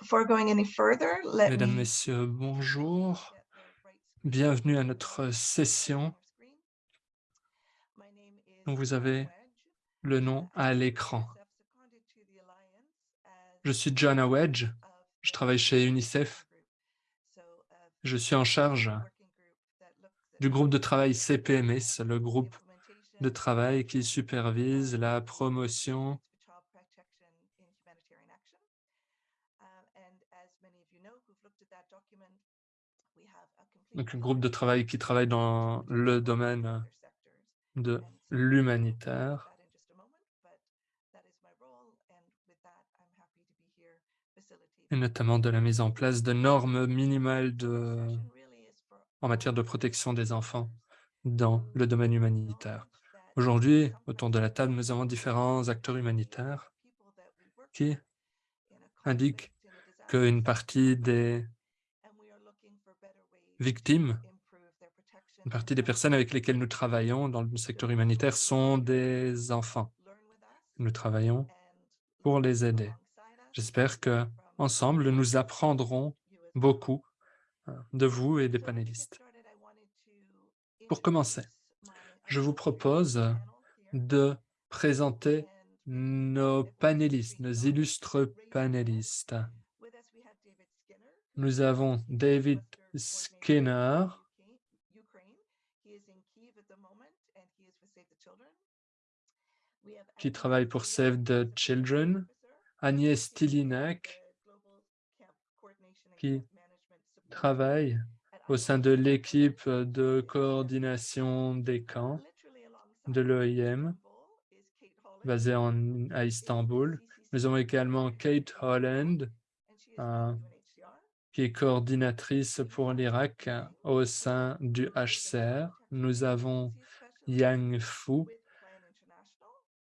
before going any further, let Mesdames, me Messieurs, bonjour. Bienvenue à notre session. Donc, vous avez le nom à l'écran. Je suis Joanna Wedge. Je travaille chez UNICEF. Je suis en charge du groupe de travail CPMS, le groupe de travail qui supervise la promotion donc un groupe de travail qui travaille dans le domaine de l'humanitaire. et notamment de la mise en place de normes minimales de, en matière de protection des enfants dans le domaine humanitaire. Aujourd'hui, autour de la table, nous avons différents acteurs humanitaires qui indiquent qu'une partie des victimes, une partie des personnes avec lesquelles nous travaillons dans le secteur humanitaire sont des enfants. Nous travaillons pour les aider. J'espère que ensemble, nous apprendrons beaucoup euh, de vous et des panélistes. Pour commencer, je vous propose de présenter nos panélistes, nos illustres panélistes. Nous avons David Skinner, qui travaille pour Save the Children, Agnès Tilinak, qui travaille au sein de l'équipe de coordination des camps de l'OIM, basée à Istanbul. Nous avons également Kate Holland, qui est coordinatrice pour l'Irak au sein du HCR. Nous avons Yang Fu,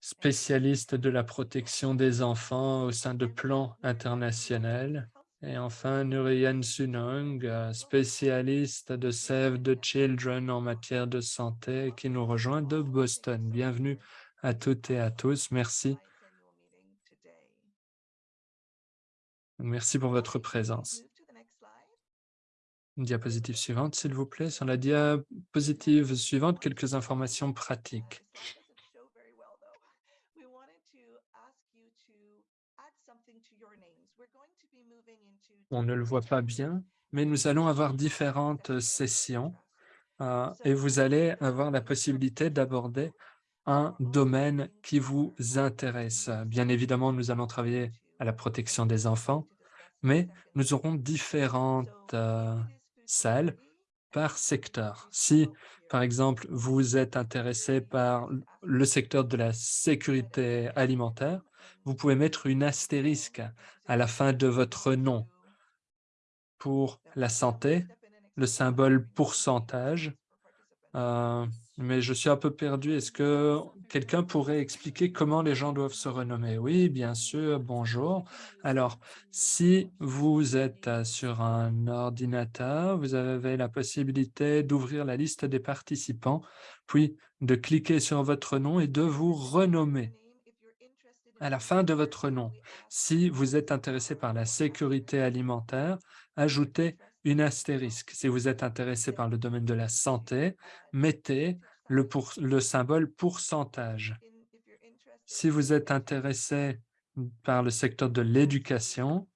spécialiste de la protection des enfants au sein de Plan International. Et enfin, Nurian Sunong, spécialiste de Save the Children en matière de santé, qui nous rejoint de Boston. Bienvenue à toutes et à tous. Merci. Merci pour votre présence. Diapositive suivante, s'il vous plaît. Sur la diapositive suivante, quelques informations pratiques. On ne le voit pas bien, mais nous allons avoir différentes sessions euh, et vous allez avoir la possibilité d'aborder un domaine qui vous intéresse. Bien évidemment, nous allons travailler à la protection des enfants, mais nous aurons différentes euh, salles par secteur. Si, par exemple, vous êtes intéressé par le secteur de la sécurité alimentaire, vous pouvez mettre une astérisque à la fin de votre nom. Pour la santé, le symbole pourcentage, euh, mais je suis un peu perdu. Est-ce que quelqu'un pourrait expliquer comment les gens doivent se renommer? Oui, bien sûr, bonjour. Alors, si vous êtes euh, sur un ordinateur, vous avez la possibilité d'ouvrir la liste des participants, puis de cliquer sur votre nom et de vous renommer à la fin de votre nom. Si vous êtes intéressé par la sécurité alimentaire, ajoutez une astérisque. Si vous êtes intéressé par le domaine de la santé, mettez le, le symbole pourcentage. Si vous êtes intéressé par le secteur de l'éducation,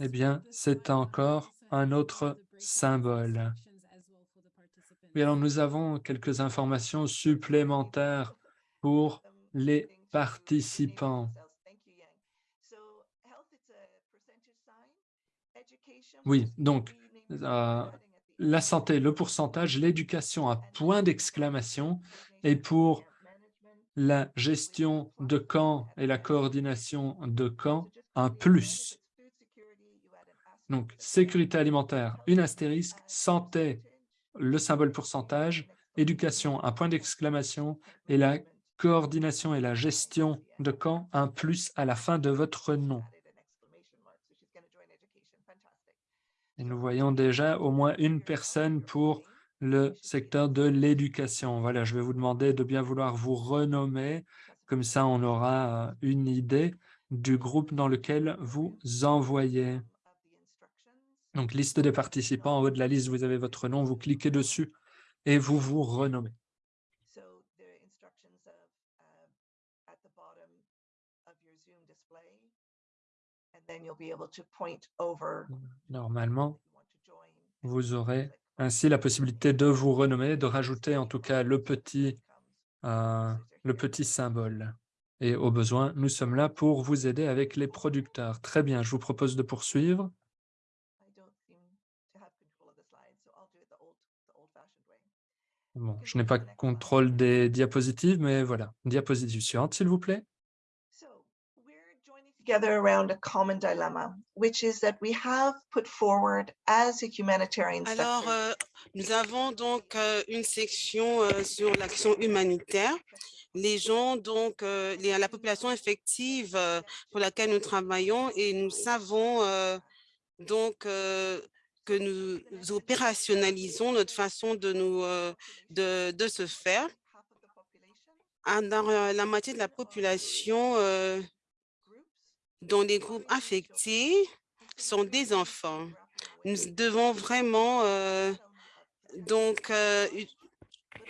eh bien, c'est encore un autre symbole. Oui, alors nous avons quelques informations supplémentaires pour les participants. Oui, donc euh, la santé, le pourcentage, l'éducation, un point d'exclamation, et pour la gestion de camp et la coordination de camp, un plus. Donc, sécurité alimentaire, une astérisque, santé, le symbole pourcentage, éducation, un point d'exclamation, et la coordination et la gestion de camp, un plus à la fin de votre nom. Et nous voyons déjà au moins une personne pour le secteur de l'éducation. Voilà, je vais vous demander de bien vouloir vous renommer Comme ça, on aura une idée du groupe dans lequel vous envoyez. Donc, liste des participants, en haut de la liste, vous avez votre nom, vous cliquez dessus et vous vous renommez. Normalement, vous aurez ainsi la possibilité de vous renommer, de rajouter en tout cas le petit, euh, le petit symbole. Et au besoin, nous sommes là pour vous aider avec les producteurs. Très bien, je vous propose de poursuivre. Bon, je n'ai pas contrôle des diapositives, mais voilà. Diapositive suivante, s'il vous plaît. Together around a common dilemma, which is that we have put forward as a humanitarian Alors, euh, nous avons donc euh, une section euh, sur l'action humanitaire. Les gens, donc, les, la population effective pour laquelle nous travaillons et nous savons donc que nous opérationnalisons notre façon de, nous, de, de se faire. Ah, dans la moitié de la population, dont les groupes affectés sont des enfants. Nous devons vraiment euh, donc euh,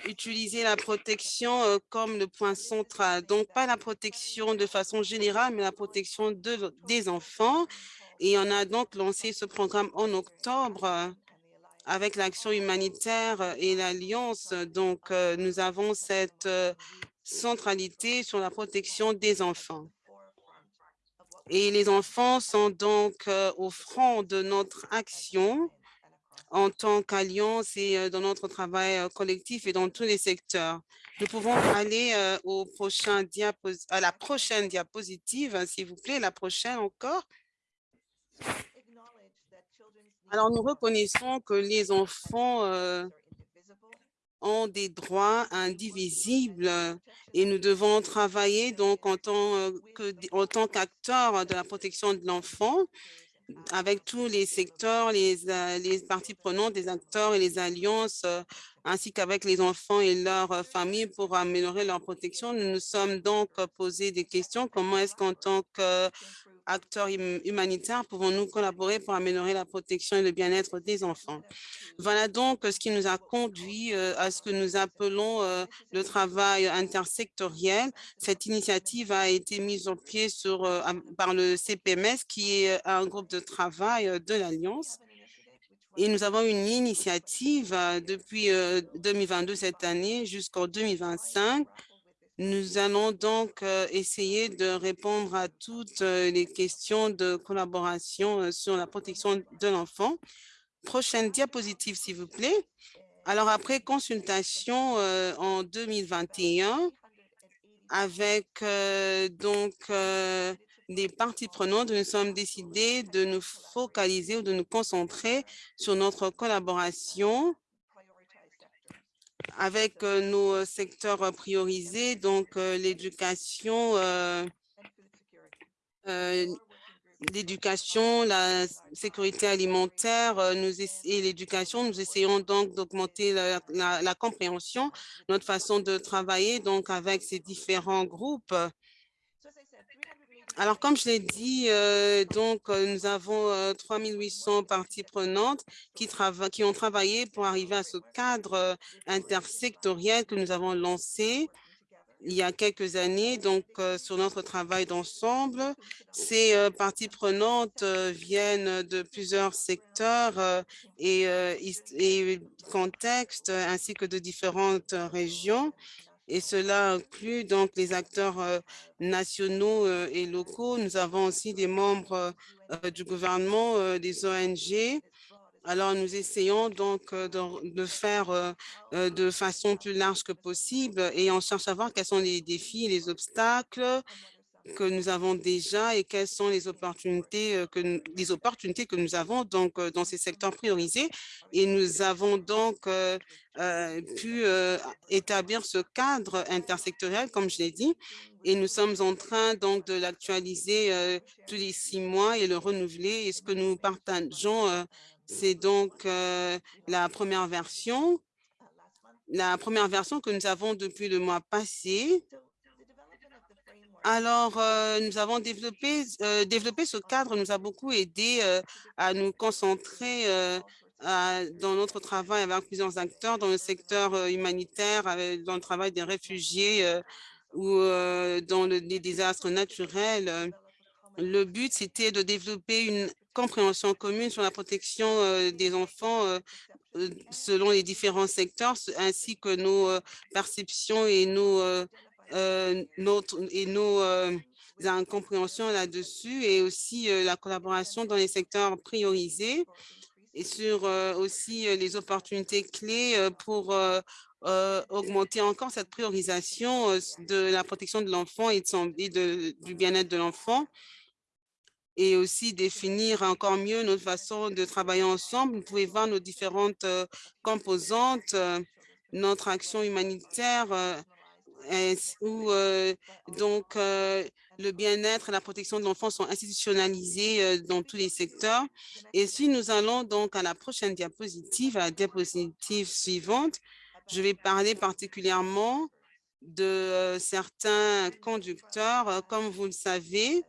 utiliser la protection euh, comme le point central. Donc, pas la protection de façon générale, mais la protection de, des enfants. Et on a donc lancé ce programme en octobre avec l'action humanitaire et l'Alliance. Donc, nous avons cette centralité sur la protection des enfants. Et les enfants sont donc euh, au front de notre action en tant qu'alliance et euh, dans notre travail euh, collectif et dans tous les secteurs. Nous pouvons aller au prochain à la prochaine diapositive, hein, s'il vous plaît, la prochaine encore. Alors, nous reconnaissons que les enfants ont des droits indivisibles et nous devons travailler donc en tant euh, en tant qu'acteurs de la protection de l'enfant avec tous les secteurs, les, euh, les parties prenantes, des acteurs et les alliances, euh, ainsi qu'avec les enfants et leurs familles pour améliorer leur protection. Nous nous sommes donc posé des questions. Comment est-ce qu'en tant que acteurs hum, humanitaires, pouvons-nous collaborer pour améliorer la protection et le bien-être des enfants? Voilà donc ce qui nous a conduit euh, à ce que nous appelons euh, le travail intersectoriel. Cette initiative a été mise au pied euh, par le CPMS, qui est un groupe de travail de l'Alliance. Et nous avons une initiative depuis 2022 cette année jusqu'en 2025 nous allons donc euh, essayer de répondre à toutes euh, les questions de collaboration euh, sur la protection de l'enfant. Prochaine diapositive, s'il vous plaît. Alors, après consultation en 2021, avec donc les parties prenantes, nous sommes décidés de nous focaliser ou de nous concentrer sur notre collaboration avec euh, nos euh, secteurs euh, priorisés, donc l'éducation, l'éducation, la sécurité alimentaire et l'éducation. Nous essayons donc d'augmenter la, la, compréhension, notre façon de travailler donc avec ces différents groupes alors, comme je l'ai dit, euh, donc euh, nous avons 3800 euh, parties prenantes qui, qui ont travaillé pour arriver à ce cadre intersectoriel que nous avons lancé il y a quelques années, donc sur notre travail d'ensemble. Ces parties prenantes viennent de plusieurs secteurs et contextes ainsi que de différentes régions et cela inclut donc les acteurs euh, nationaux euh, et locaux. Nous avons aussi des membres euh, du gouvernement, des ONG. Alors, nous essayons donc de, faire de façon plus large que possible et on cherche à voir quels sont les défis les obstacles que nous avons déjà et quelles sont les opportunités euh, que les opportunités que nous avons donc euh, dans ces secteurs priorisés. Et nous avons donc euh, pu établir ce cadre intersectoriel comme je l'ai dit. Et nous sommes en train donc de l'actualiser tous les six mois et le renouveler. Et ce que nous partageons c'est donc la première version. La première version que nous avons depuis le mois passé Alors, euh, nous avons développé, euh, développé ce cadre, nous a beaucoup aidé euh, à nous concentrer dans notre travail avec plusieurs acteurs dans le secteur humanitaire, dans le travail des réfugiés ou dans les désastres naturels. Le but, c'était de développer une compréhension commune sur la protection des enfants selon les différents secteurs, ainsi que nos perceptions et nos euh, notre, et nos euh, incompréhensions là-dessus et aussi euh, la collaboration dans les secteurs priorisés et sur aussi les opportunités clés pour augmenter encore cette priorisation de la protection de l'enfant et, de, du bien-être de l'enfant et aussi définir encore mieux notre façon de travailler ensemble. Vous pouvez voir nos différentes composantes, notre action humanitaire où euh, donc euh, le bien-être et la protection de l'enfant sont institutionnalisés euh, dans tous les secteurs? Et si nous allons donc à la prochaine diapositive, à la diapositive suivante, je vais parler particulièrement de certains conducteurs. Comme vous le savez,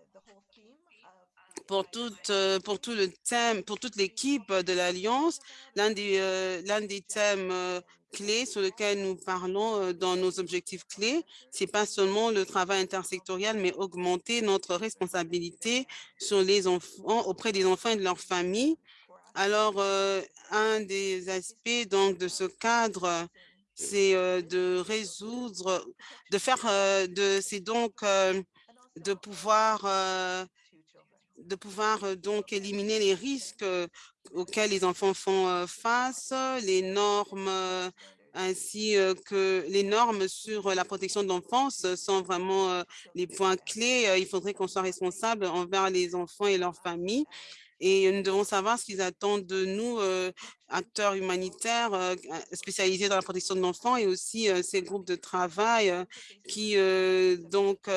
pour, toute, pour tout le thème, pour toute l'équipe de l'Alliance, l'un des, l'un des thèmes clés sur lesquels nous parlons euh, dans nos objectifs clés, c'est pas seulement le travail intersectoriel, mais augmenter notre responsabilité sur les enfants, auprès des enfants et de leurs familles. Alors, euh, un des aspects donc de ce cadre, c'est euh, de résoudre, de faire, de, c'est donc de pouvoir de pouvoir donc éliminer les risques auxquels les enfants font face, les normes ainsi que les normes sur la protection de l'enfance sont vraiment les points clés. Il faudrait qu'on soit responsable envers les enfants et leurs familles et nous devons savoir ce qu'ils attendent de nous, euh, acteurs humanitaires euh, spécialisés dans la protection de l'enfant et aussi euh, ces groupes de travail qui donc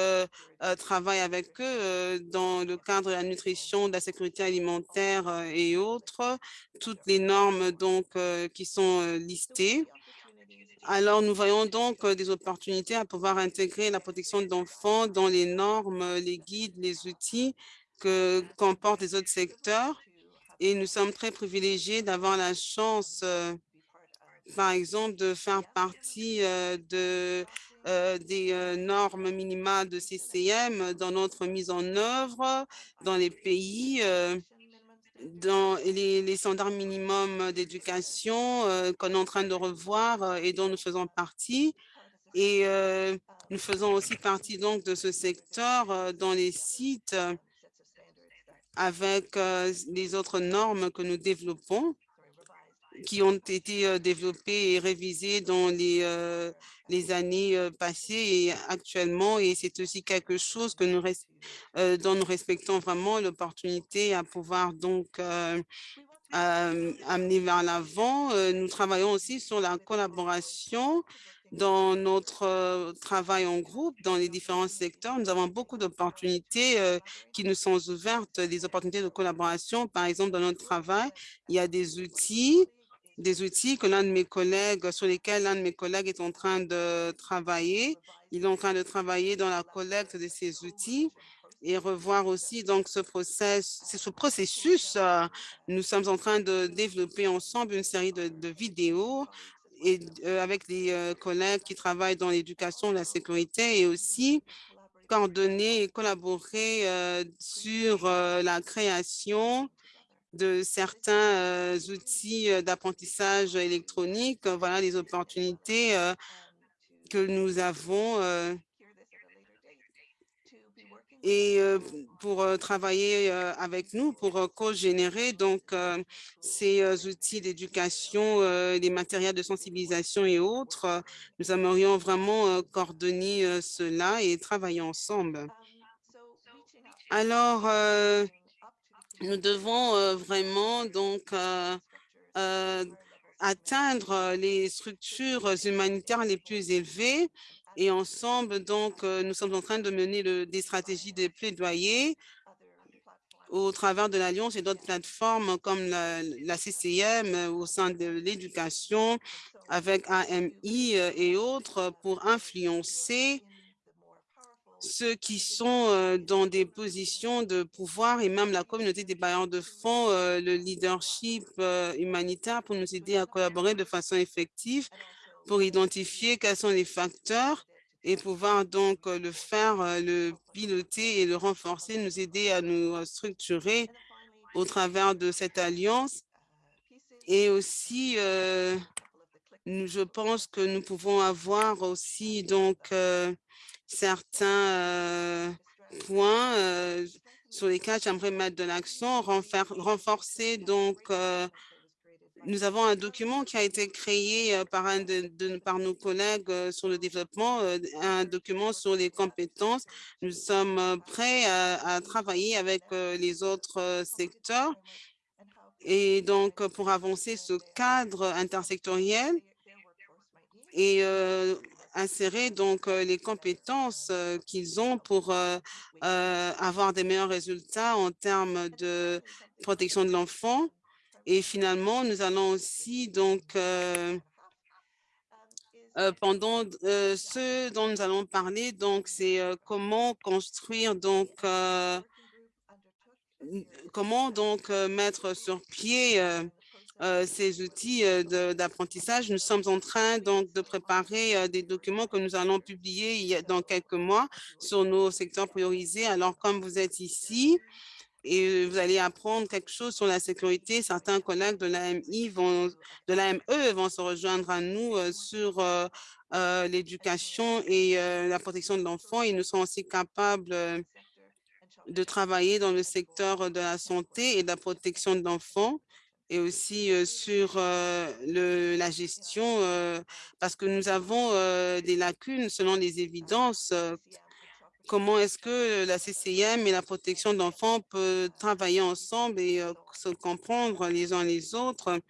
travaillent avec eux dans le cadre de la nutrition, de la sécurité alimentaire et autres, toutes les normes donc qui sont listées. Alors, nous voyons donc des opportunités à pouvoir intégrer la protection de l'enfant dans les normes, les guides, les outils que comportent les autres secteurs. Et nous sommes très privilégiés d'avoir la chance, euh, par exemple, de faire partie euh, de, euh, des normes minimales de CCM dans notre mise en œuvre dans les pays, dans les, les standards minimums d'éducation qu'on est en train de revoir et dont nous faisons partie. Et nous faisons aussi partie donc de ce secteur dans les sites avec les autres normes que nous développons qui ont été développées et révisées dans les, les années passées et actuellement. Et c'est aussi quelque chose que nous, dont nous respectons vraiment l'opportunité à pouvoir donc amener vers l'avant. Nous travaillons aussi sur la collaboration dans notre travail en groupe, dans les différents secteurs, nous avons beaucoup d'opportunités qui nous sont ouvertes, des opportunités de collaboration. Par exemple, dans notre travail, il y a des outils, des outils que l'un de mes collègues, sur lesquels l'un de mes collègues est en train de travailler. Il est en train de travailler dans la collecte de ces outils et revoir aussi donc ce process, ce processus. Nous sommes en train de développer ensemble une série de vidéos et euh, avec des euh, collègues qui travaillent dans l'éducation, la sécurité et aussi coordonner et collaborer euh, sur la création de certains outils d'apprentissage électronique. Voilà les opportunités que nous avons et pour travailler avec nous, pour co-générer donc ces outils d'éducation, les matériels de sensibilisation et autres. Nous aimerions vraiment coordonner cela et travailler ensemble. Alors, nous devons vraiment donc atteindre les structures humanitaires les plus élevées et ensemble, donc, euh, nous sommes en train de mener des stratégies de plaidoyer au travers de l'Alliance et d'autres plateformes comme la, CCM euh, au sein de l'éducation avec AMI euh, et autres pour influencer ceux qui sont euh, dans des positions de pouvoir et même la communauté des bailleurs de fonds, le leadership humanitaire pour nous aider à collaborer de façon effective pour identifier quels sont les facteurs et pouvoir donc le faire, le piloter et le renforcer, nous aider à nous structurer au travers de cette alliance. Et aussi, je pense que nous pouvons avoir aussi donc certains points sur lesquels j'aimerais mettre de l'accent, renforcer donc nous avons un document qui a été créé par, un de, par nos collègues sur le développement, un document sur les compétences. Nous sommes prêts à, travailler avec les autres secteurs et donc pour avancer ce cadre intersectoriel et insérer donc les compétences qu'ils ont pour avoir des meilleurs résultats en termes de protection de l'enfant. Et finalement, nous allons aussi donc pendant ce dont nous allons parler, donc c'est comment construire donc comment donc mettre sur pied euh, ces outils euh, d'apprentissage. Nous sommes en train donc de préparer euh, des documents que nous allons publier dans quelques mois sur nos secteurs priorisés. Alors, comme vous êtes ici, et vous allez apprendre quelque chose sur la sécurité. Certains collègues de l'AMI vont, de l'AME vont se rejoindre à nous sur l'éducation et la protection de l'enfant. Ils nous sont aussi capables de travailler dans le secteur de la santé et de la protection de l'enfant et aussi sur la gestion, parce que nous avons des lacunes selon les évidences. Comment est-ce que la CCIM et la protection de l'enfant peuvent travailler ensemble et se comprendre les uns les autres?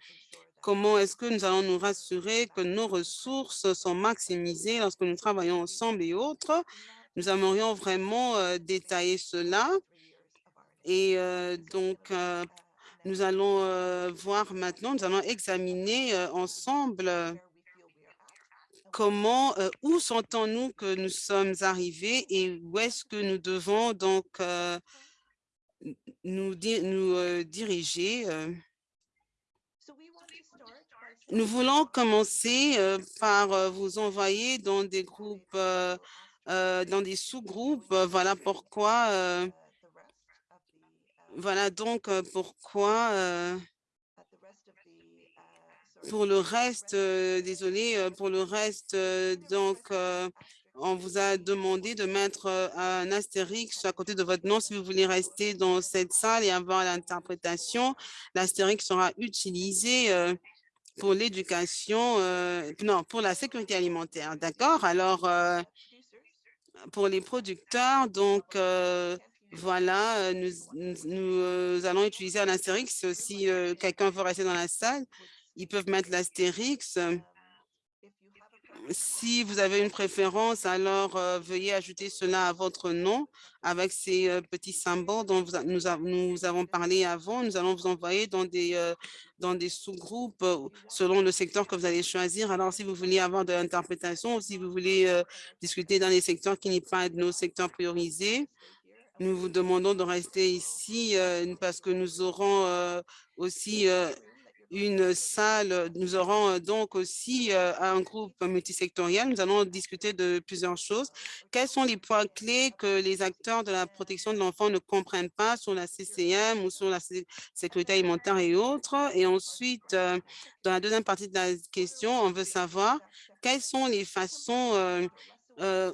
Comment est-ce que nous allons nous rassurer que nos ressources sont maximisées lorsque nous travaillons ensemble et autres? Nous aimerions vraiment détailler cela. Et donc, nous allons voir maintenant, nous allons examiner ensemble comment, où sentons-nous que nous sommes arrivés et où est-ce que nous devons donc nous, nous diriger. Nous voulons commencer par vous envoyer dans des groupes, dans des sous-groupes. Voilà pourquoi voilà donc pourquoi pour le reste, désolé, pour le reste, donc on vous a demandé de mettre un astérix à côté de votre nom si vous voulez rester dans cette salle et avoir l'interprétation. L'astérix sera utilisé pour l'éducation, non, pour la sécurité alimentaire, d'accord? Alors, pour les producteurs, donc, voilà, nous, nous, allons utiliser un astérix. Si quelqu'un veut rester dans la salle, ils peuvent mettre l'astérix. Si vous avez une préférence, alors veuillez ajouter cela à votre nom avec ces petits symboles dont nous, avons parlé avant. Nous allons vous envoyer dans des, dans des sous-groupes selon le secteur que vous allez choisir. Alors, si vous voulez avoir de l'interprétation ou si vous voulez discuter dans les secteurs qui n'est pas de nos secteurs priorisés, nous vous demandons de rester ici euh, parce que nous aurons euh, aussi euh, une salle, nous aurons donc aussi un groupe multisectoriel. Nous allons discuter de plusieurs choses. Quels sont les points clés que les acteurs de la protection de l'enfant ne comprennent pas sur la CCM ou sur la sécurité alimentaire et autres? Et ensuite, dans la deuxième partie de la question, on veut savoir quelles sont les façons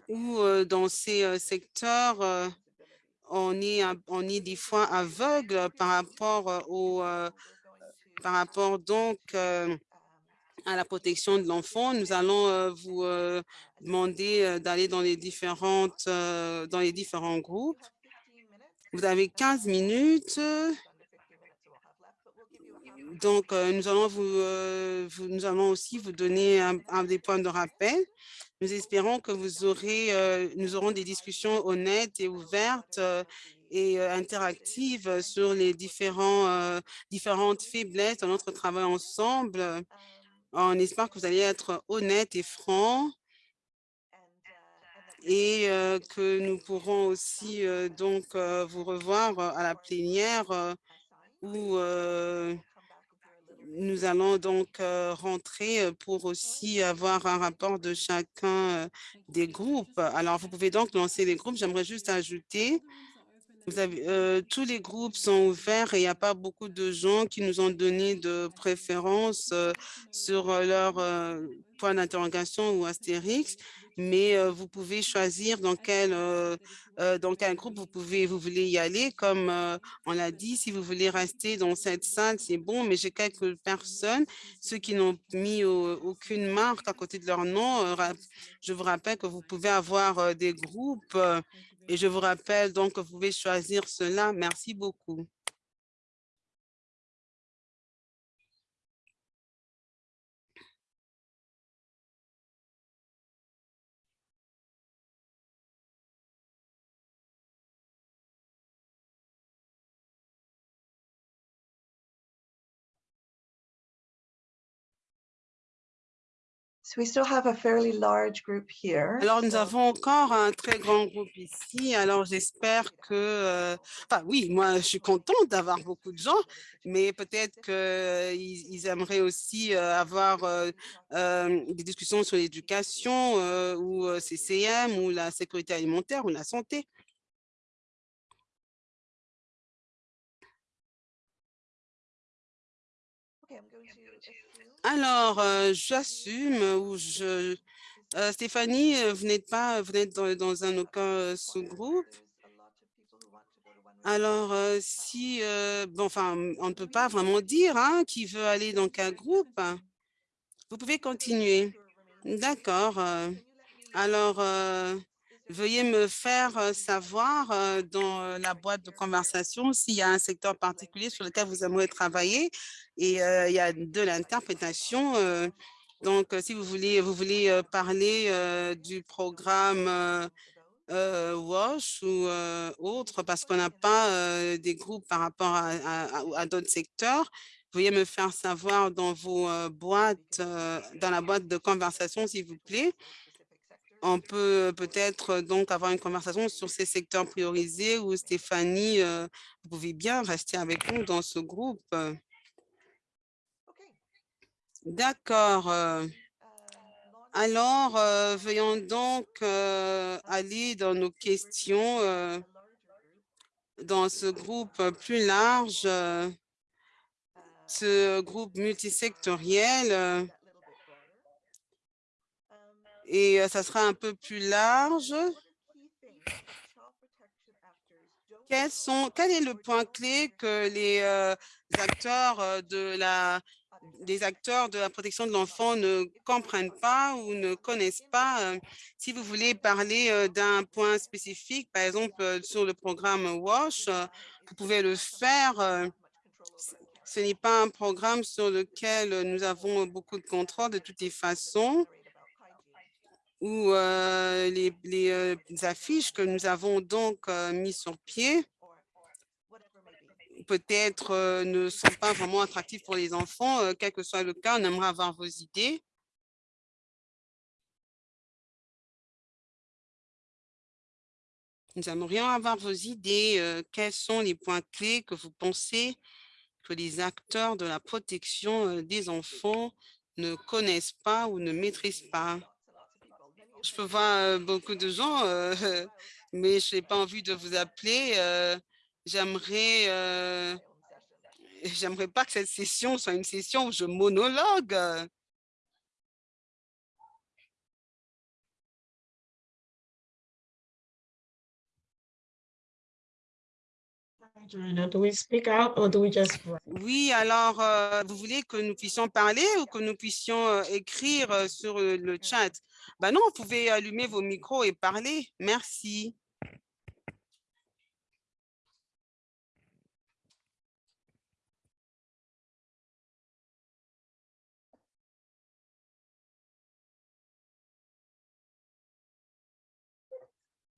où dans ces secteurs on est, on est des fois aveugle par rapport au, par rapport donc à la protection de l'enfant. Nous allons vous demander d'aller dans les différentes, dans les différents groupes. Vous avez 15 minutes. Donc, nous allons vous, nous allons aussi vous donner un des points de rappel. Nous espérons que vous aurez, euh, nous aurons des discussions honnêtes et ouvertes euh, et interactives sur les différents, différentes faiblesses de notre travail ensemble. On espère que vous allez être honnête et franc et que nous pourrons aussi donc vous revoir à la plénière où nous allons donc rentrer pour aussi avoir un rapport de chacun des groupes. Alors, vous pouvez donc lancer les groupes. J'aimerais juste ajouter avez, tous les groupes sont ouverts et il n'y a pas beaucoup de gens qui nous ont donné de préférence sur leur point d'interrogation ou astérix mais vous pouvez choisir dans quel, dans quel groupe vous, pouvez, vous voulez y aller. Comme on l'a dit, si vous voulez rester dans cette salle, c'est bon, mais j'ai quelques personnes, ceux qui n'ont mis aucune marque à côté de leur nom. je vous rappelle que vous pouvez avoir des groupes et je vous rappelle donc que vous pouvez choisir cela. Merci beaucoup. Alors, nous avons encore un très grand groupe ici. Alors, j'espère que, euh, enfin, oui, moi, je suis contente d'avoir beaucoup de gens, mais peut-être qu'ils ils aimeraient aussi euh, avoir euh, des discussions sur l'éducation ou CCM ou la sécurité alimentaire ou la santé. Alors, euh, j'assume ou je... Euh, Stéphanie, euh, vous n'êtes pas, vous n'êtes dans, un aucun sous-groupe. Alors, si, bon, enfin, on ne peut pas vraiment dire hein, qui veut aller dans quel groupe. Vous pouvez continuer. D'accord. Alors, veuillez me faire savoir dans la boîte de conversation s'il y a un secteur particulier sur lequel vous aimeriez travailler et il y a de l'interprétation. donc, si vous voulez, vous voulez parler du programme WASH ou autre, parce qu'on n'a pas des groupes par rapport à, à d'autres secteurs, veuillez me faire savoir dans vos boîtes, dans la boîte de conversation, s'il vous plaît on peut peut-être donc avoir une conversation sur ces secteurs priorisés où Stéphanie, vous pouvez bien rester avec nous dans ce groupe. D'accord. Alors, veuillons donc aller dans nos questions dans ce groupe plus large, ce groupe multisectoriel et ça sera un peu plus large. Quels sont, quel est le point clé que les acteurs de la des acteurs de la protection de l'enfant ne comprennent pas ou ne connaissent pas. Si vous voulez parler d'un point spécifique, par exemple sur le programme WASH, vous pouvez le faire. Ce n'est pas un programme sur lequel nous avons beaucoup de contrôle de toutes les façons ou les, affiches que nous avons donc mis sur pied peut-être ne sont pas vraiment attractifs pour les enfants. quel que soit le cas, on aimerait avoir vos idées. Nous aimerions avoir vos idées. quels sont les points clés que vous pensez que les acteurs de la protection des enfants ne connaissent pas ou ne maîtrisent pas? Je peux voir beaucoup de gens, mais je n'ai pas envie de vous appeler. J'aimerais j'aimerais pas que cette session soit une session où je monologue. Oui, alors, vous voulez que nous puissions parler ou que nous puissions écrire sur le chat? Ben non, vous pouvez allumer vos micros et parler. Merci.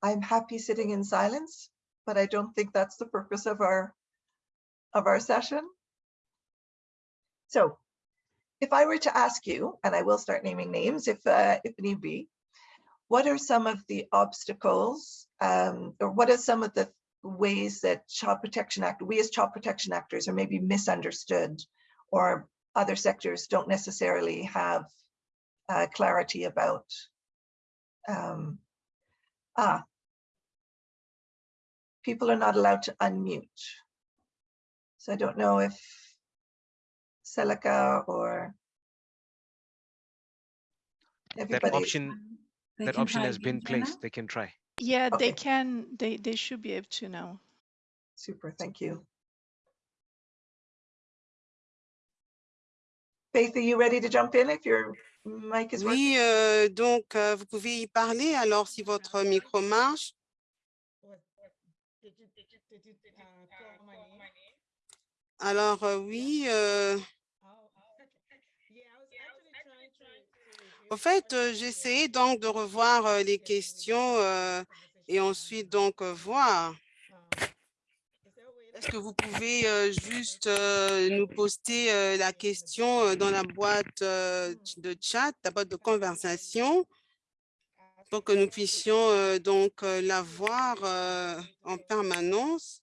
I'm happy sitting in silence, but I don't think that's the purpose of our of our session. So if I were to ask you, and I will start naming names if, uh, if need be, what are some of the obstacles um, or what are some of the ways that Child Protection Act, we as child protection actors are maybe misunderstood or other sectors don't necessarily have uh, clarity about. Um, ah, people are not allowed to unmute. So I don't know if Celica or That option, They that can option try has been again, Jenna. placed. They can try. Yeah, they Okay. can, they, they should be able to now. Super, thank you. Faith, are you ready to jump in if your mic is working? Oui, euh, donc euh, vous pouvez y parler alors si votre micro marche. Alors euh, oui, euh, au fait, euh, j'ai essayé donc de revoir euh, les questions euh, et ensuite donc voir. Est-ce que vous pouvez juste nous poster la question dans la boîte de chat, la boîte de conversation, pour que nous puissions donc la voir en permanence?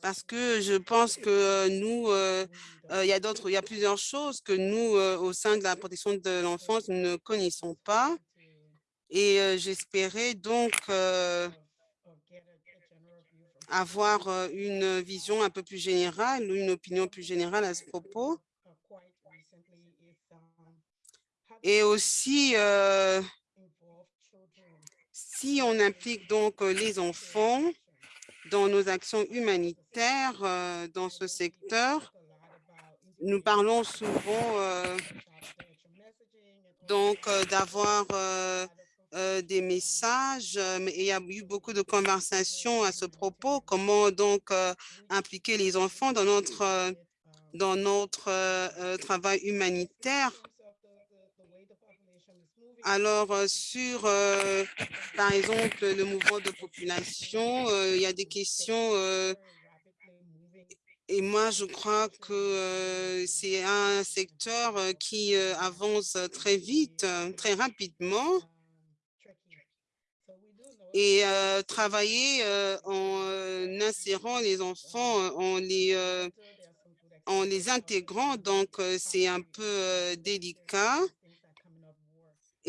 Parce que je pense que euh, nous, euh, euh, il y a d'autres, il y a plusieurs choses que nous, au sein de la protection de l'enfance, ne connaissons pas. Et j'espérais donc avoir une vision un peu plus générale une opinion plus générale à ce propos. Et aussi, si on implique donc les enfants dans nos actions humanitaires euh, dans ce secteur, nous parlons souvent euh, donc euh, d'avoir des messages, mais il y a eu beaucoup de conversations à ce propos. Comment donc impliquer les enfants dans notre dans notre travail humanitaire? Alors, euh, sur, euh, par exemple, le mouvement de population, euh, il y a des questions et moi, je crois que c'est un secteur qui avance très vite, très rapidement. Et travailler en insérant les enfants, en les, en les intégrant, donc c'est un peu délicat.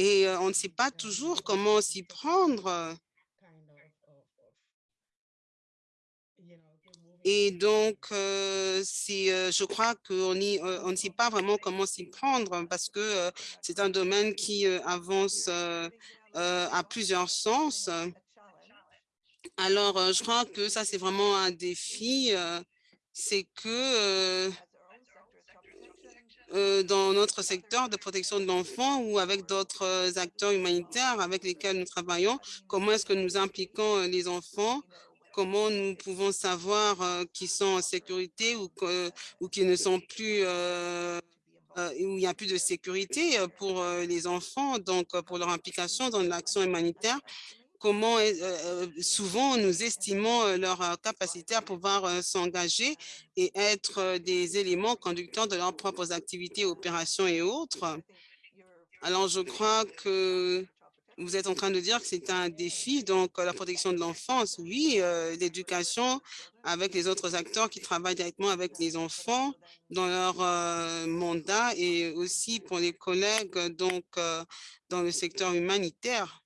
Et euh, on ne sait pas toujours comment s'y prendre. Et donc, euh, euh, je crois qu'on euh, ne sait pas vraiment comment s'y prendre parce que euh, c'est un domaine qui euh, avance euh, euh, à plusieurs sens. Alors, euh, je crois que ça, c'est vraiment un défi. euh, c'est que euh, euh, dans notre secteur de protection de l'enfant ou avec d'autres euh, acteurs humanitaires avec lesquels nous travaillons, comment est-ce que nous impliquons euh, les enfants? Comment nous pouvons savoir euh, qu'ils sont en sécurité ou, ou qu'ils ne sont plus, euh, euh, où il n'y a plus de sécurité euh, pour euh, les enfants, donc euh, pour leur implication dans l'action humanitaire? Comment euh, euh, souvent nous estimons euh, leur capacité à pouvoir s'engager et être des éléments conducteurs de leurs propres activités, opérations et autres. Alors, je crois que vous êtes en train de dire que c'est un défi, donc la protection de l'enfance, oui, l'éducation avec les autres acteurs qui travaillent directement avec les enfants dans leur mandat et aussi pour les collègues donc dans le secteur humanitaire.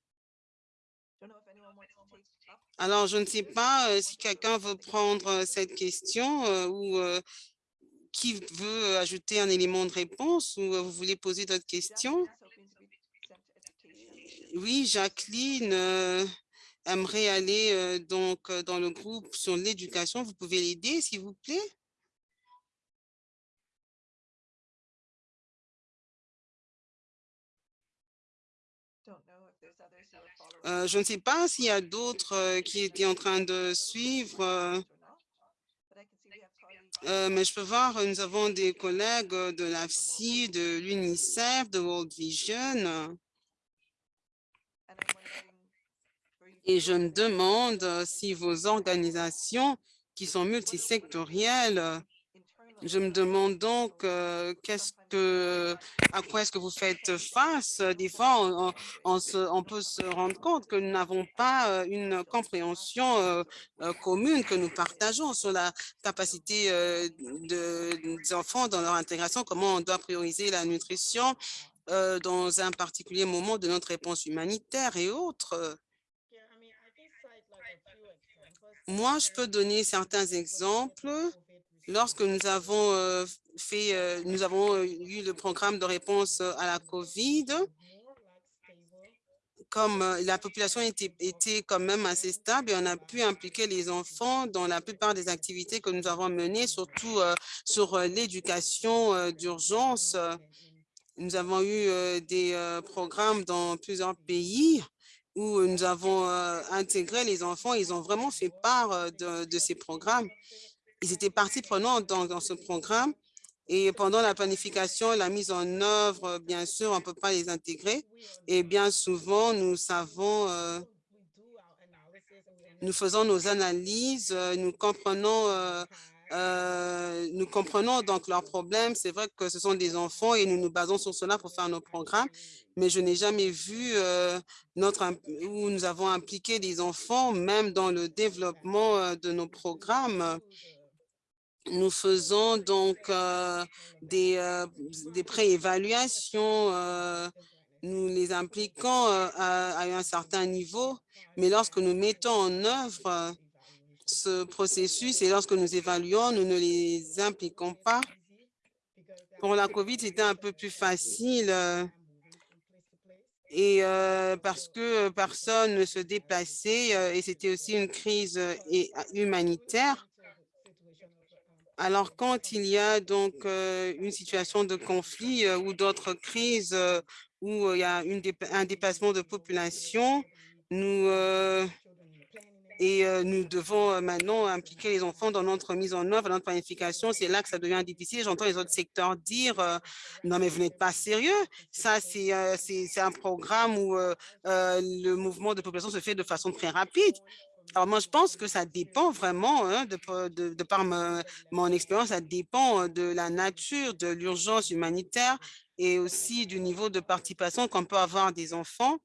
Alors, je ne sais pas euh, si quelqu'un veut prendre euh, cette question euh, ou qui veut ajouter un élément de réponse ou vous voulez poser d'autres questions? Oui, Jacqueline aimerait aller donc dans le groupe sur l'éducation. Vous pouvez l'aider, s'il vous plaît? Euh, je ne sais pas s'il y a d'autres euh, qui étaient en train de suivre, euh, mais je peux voir, nous avons des collègues de l'AFSI, de l'UNICEF, de World Vision. Et je me demande si vos organisations qui sont multisectorielles Je me demande donc euh, à quoi est-ce que vous faites face? Des fois, on, peut se rendre compte que nous n'avons pas euh, une compréhension euh, commune que nous partageons sur la capacité de, des enfants dans leur intégration, comment on doit prioriser la nutrition dans un particulier moment de notre réponse humanitaire et autres. Moi, je peux donner certains exemples. Lorsque nous avons euh, fait, euh, nous avons euh, eu le programme de réponse à la COVID, comme la population était, était quand même assez stable on a pu impliquer les enfants dans la plupart des activités que nous avons menées, surtout sur l'éducation d'urgence. Nous avons eu des programmes dans plusieurs pays où nous avons intégré les enfants. Ils ont vraiment fait part de ces programmes. Ils étaient partie prenante dans, ce programme et pendant la planification, la mise en œuvre, bien sûr, on ne peut pas les intégrer. Et bien souvent, nous savons, euh, nous faisons nos analyses, euh, nous comprenons, euh, nous comprenons donc leurs problèmes. C'est vrai que ce sont des enfants et nous nous basons sur cela pour faire nos programmes. Mais je n'ai jamais vu notre où nous avons impliqué des enfants, même dans le développement de nos programmes. Nous faisons donc euh, des, euh, des préévaluations, euh, nous les impliquons à, à un certain niveau, mais lorsque nous mettons en œuvre ce processus et lorsque nous évaluons, nous ne les impliquons pas. Pour la COVID, c'était un peu plus facile et parce que personne ne se déplaçait et c'était aussi une crise humanitaire. Alors, quand il y a donc euh, une situation de conflit euh, ou d'autres crises euh, où il y a un déplacement de population, nous et nous devons maintenant impliquer les enfants dans notre mise en œuvre, dans notre planification. C'est là que ça devient difficile. J'entends les autres secteurs dire non mais vous n'êtes pas sérieux. Ça c'est un programme où le mouvement de population se fait de façon très rapide. Alors moi, je pense que ça dépend vraiment, hein, de, de, par mon expérience, ça dépend de la nature de l'urgence humanitaire et aussi du niveau de participation qu'on peut avoir des enfants.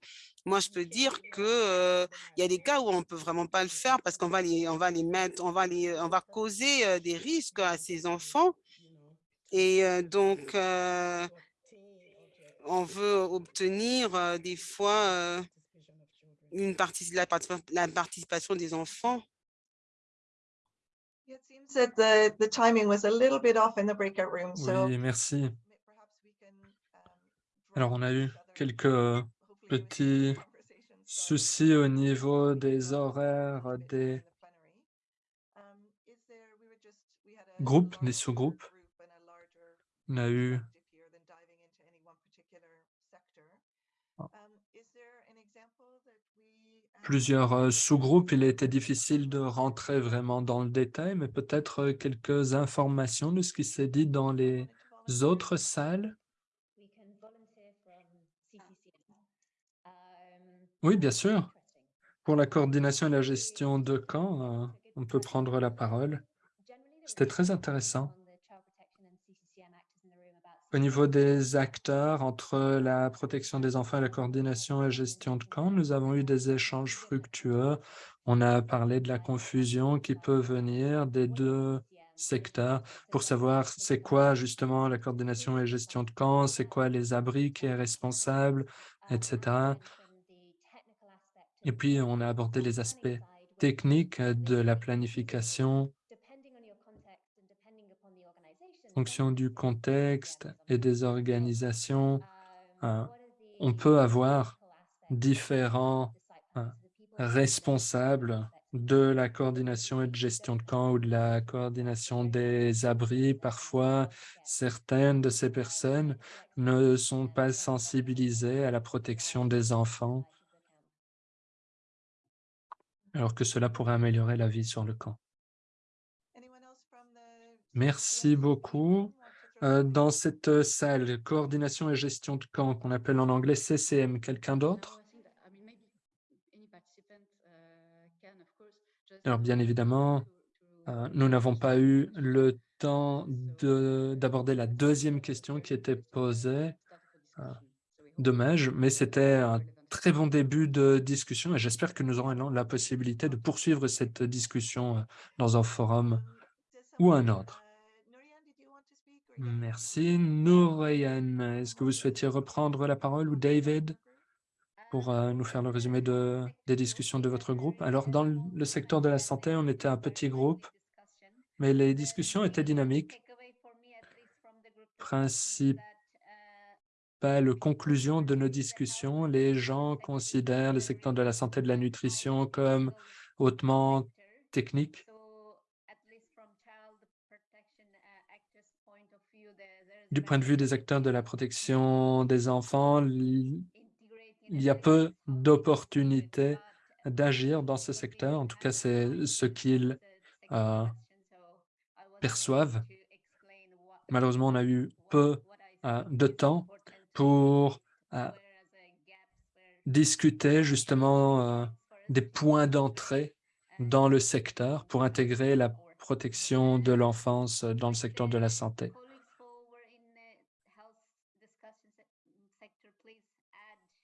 Moi, je peux dire que y a des cas où on peut vraiment pas le faire parce qu'on va les, on va les mettre, on va les, on va causer des risques à ces enfants. Et donc, euh, on veut obtenir des fois une partie, la, la participation des enfants? It seems that the, the timing was a little bit off in the breakout room, so. Oui, merci. perhaps we can, um, Alors, on a eu quelques petits soucis au niveau des horaires des. Um, is there- we were just- we had a groupes, des sous-groupes. group and a larger On a eu perspective here than diving into any one particular sector. Ah. Um, is there an example that we, um, plusieurs euh, sous-groupes. Il était difficile de rentrer vraiment dans le détail, mais peut-être euh, quelques informations de ce qui s'est dit dans les autres salles? Oui, bien sûr. Pour la coordination et la gestion de camps, euh, on peut prendre la parole. C'était très intéressant. on the Child Protection and CCCM actors in the room about Au niveau des acteurs entre la protection des enfants et la coordination et gestion de camps, nous avons eu des échanges fructueux. On a parlé de la confusion qui peut venir des deux secteurs pour savoir c'est quoi justement la coordination et gestion de camps, c'est quoi les abris qui est responsable, etc. Et puis, on a abordé les aspects techniques de la planification, fonction du contexte et des organisations. euh, on peut avoir différents euh, responsables de la coordination et de gestion de camp ou de la coordination des abris. Parfois, certaines de ces personnes ne sont pas sensibilisées à la protection des enfants, alors que cela pourrait améliorer la vie sur le camp. Merci beaucoup. Euh, dans cette euh, salle, coordination et gestion de camp, qu'on appelle en anglais CCM, quelqu'un d'autre? Alors, bien évidemment, Euh, nous n'avons pas eu le temps de- d'aborder la deuxième question qui était posée. Dommage, mais c'était un très bon début de discussion et j'espère que nous aurons la possibilité de poursuivre cette discussion dans un forum ou un autre. Merci. Nourayan, est-ce que vous souhaitiez reprendre la parole ou David pour euh, nous faire le résumé de, des discussions de votre groupe? Alors, dans le secteur de la santé, on était un petit groupe, mais les discussions étaient dynamiques. Principale conclusion de nos discussions, les gens considèrent le secteur de la santé et de la nutrition comme hautement technique. Du point de vue des acteurs de la protection des enfants, il y a peu d'opportunités d'agir dans ce secteur. En tout cas, c'est ce qu'ils euh, perçoivent. Malheureusement, on a eu peu euh, de temps pour euh, discuter justement des points d'entrée dans le secteur pour intégrer la protection de l'enfance dans le secteur de la santé.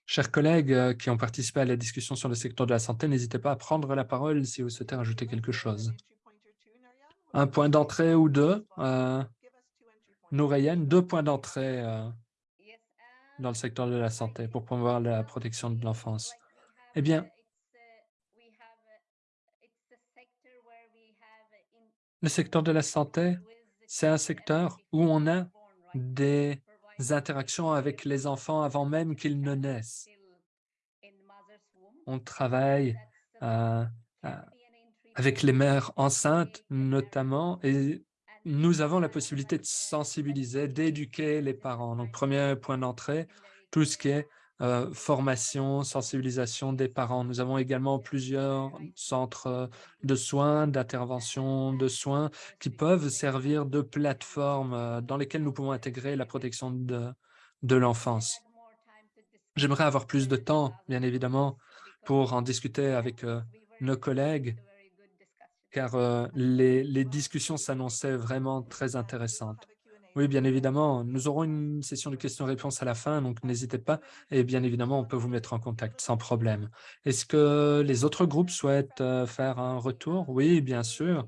Chers collègues euh, qui ont participé à la discussion sur le secteur de la santé, n'hésitez pas à prendre la parole si vous souhaitez rajouter quelque chose. Un point d'entrée ou deux. Euh, Nourayen, deux points d'entrée euh, dans le secteur de la santé pour promouvoir la protection de l'enfance. Eh bien, le secteur de la santé, c'est un secteur où on a des interactions avec les enfants avant même qu'ils ne naissent. On travaille euh, euh, avec les mères enceintes notamment et nous avons la possibilité de sensibiliser, d'éduquer les parents. Donc, premier point d'entrée, tout ce qui est euh, formation, sensibilisation des parents. Nous avons également plusieurs centres de soins, d'intervention de soins qui peuvent servir de plateforme euh, dans lesquelles nous pouvons intégrer la protection de, de l'enfance. J'aimerais avoir plus de temps, bien évidemment, pour en discuter avec euh, nos collègues, car euh, les, les discussions s'annonçaient vraiment très intéressantes. Oui, bien évidemment, nous aurons une session de questions-réponses à la fin, donc n'hésitez pas. Et bien évidemment, on peut vous mettre en contact sans problème. Est-ce que les autres groupes souhaitent euh, faire un retour? Oui, bien sûr.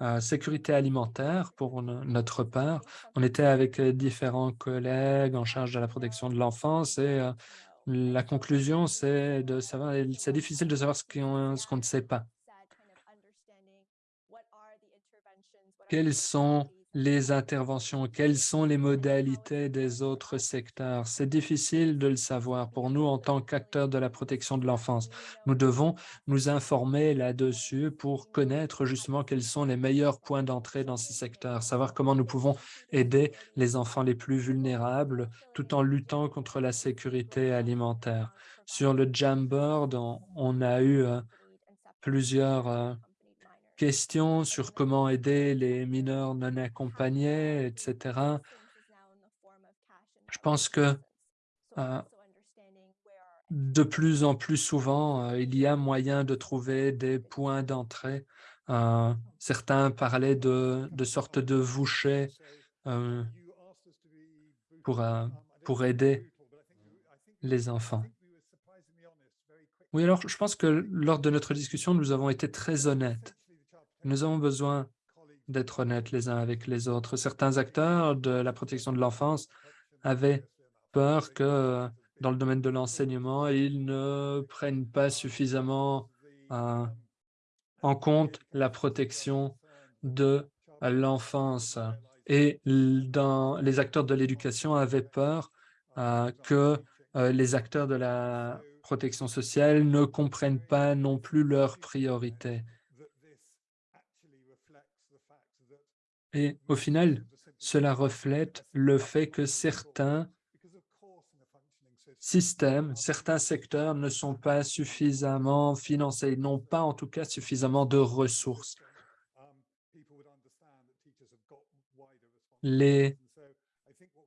Euh, sécurité alimentaire, pour no- notre part. On était avec euh, différents collègues en charge de la protection de l'enfance et la conclusion, c'est de savoir, c'est difficile de savoir ce qu'on ne sait pas. Quelles sont les interventions, quelles sont les modalités des autres secteurs? C'est difficile de le savoir pour nous en tant qu'acteurs de la protection de l'enfance. Nous devons nous informer là-dessus pour connaître justement quels sont les meilleurs points d'entrée dans ces secteurs, savoir comment nous pouvons aider les enfants les plus vulnérables tout en luttant contre la sécurité alimentaire. Sur le Jamboard, on, a eu euh, plusieurs euh, questions sur comment aider les mineurs non accompagnés, etc. Je pense que euh, de plus en plus souvent, euh, il y a moyen de trouver des points d'entrée. Euh, certains parlaient de, de sortes de vouchers pour, pour aider les enfants. Oui, alors je pense que lors de notre discussion, nous avons été très honnêtes. Nous avons besoin d'être honnêtes les uns avec les autres. Certains acteurs de la protection de l'enfance avaient peur que dans le domaine de l'enseignement, ils ne prennent pas suffisamment euh, en compte la protection de l'enfance. Et dans, les acteurs de l'éducation avaient peur euh, que euh, les acteurs de la protection sociale ne comprennent pas non plus leurs priorités. Et au final, cela reflète le fait que certains systèmes, certains secteurs ne sont pas suffisamment financés, n'ont pas en tout cas suffisamment de ressources. Les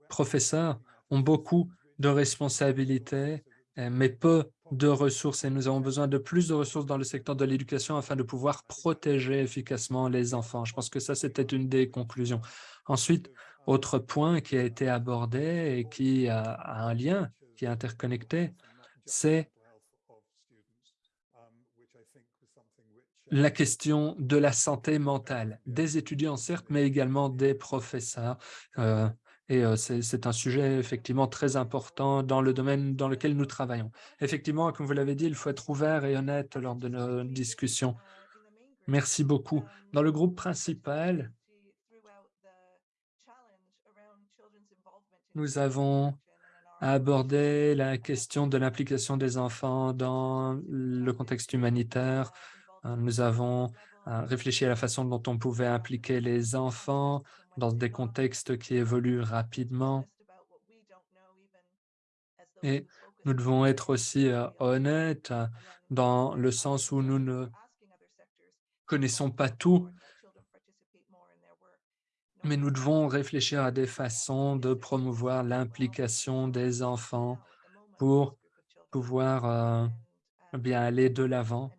professeurs ont beaucoup de responsabilités, mais peu de ressources et nous avons besoin de plus de ressources dans le secteur de l'éducation afin de pouvoir protéger efficacement les enfants. Je pense que ça, c'était une des conclusions. Ensuite, autre point qui a été abordé et qui a, un lien, qui est interconnecté, c'est la question de la santé mentale des étudiants, certes, mais également des professeurs. Euh, et c'est un sujet effectivement très important dans le domaine dans lequel nous travaillons. Effectivement, comme vous l'avez dit, il faut être ouvert et honnête lors de nos discussions. Merci beaucoup. Dans le groupe principal, nous avons abordé la question de l'implication des enfants dans le contexte humanitaire. Nous avons euh, réfléchi à la façon dont on pouvait impliquer les enfants dans des contextes qui évoluent rapidement. Et nous devons être aussi euh, honnêtes euh, dans le sens où nous ne connaissons pas tout, mais nous devons réfléchir à des façons de promouvoir l'implication des enfants pour pouvoir euh, bien aller de l'avant.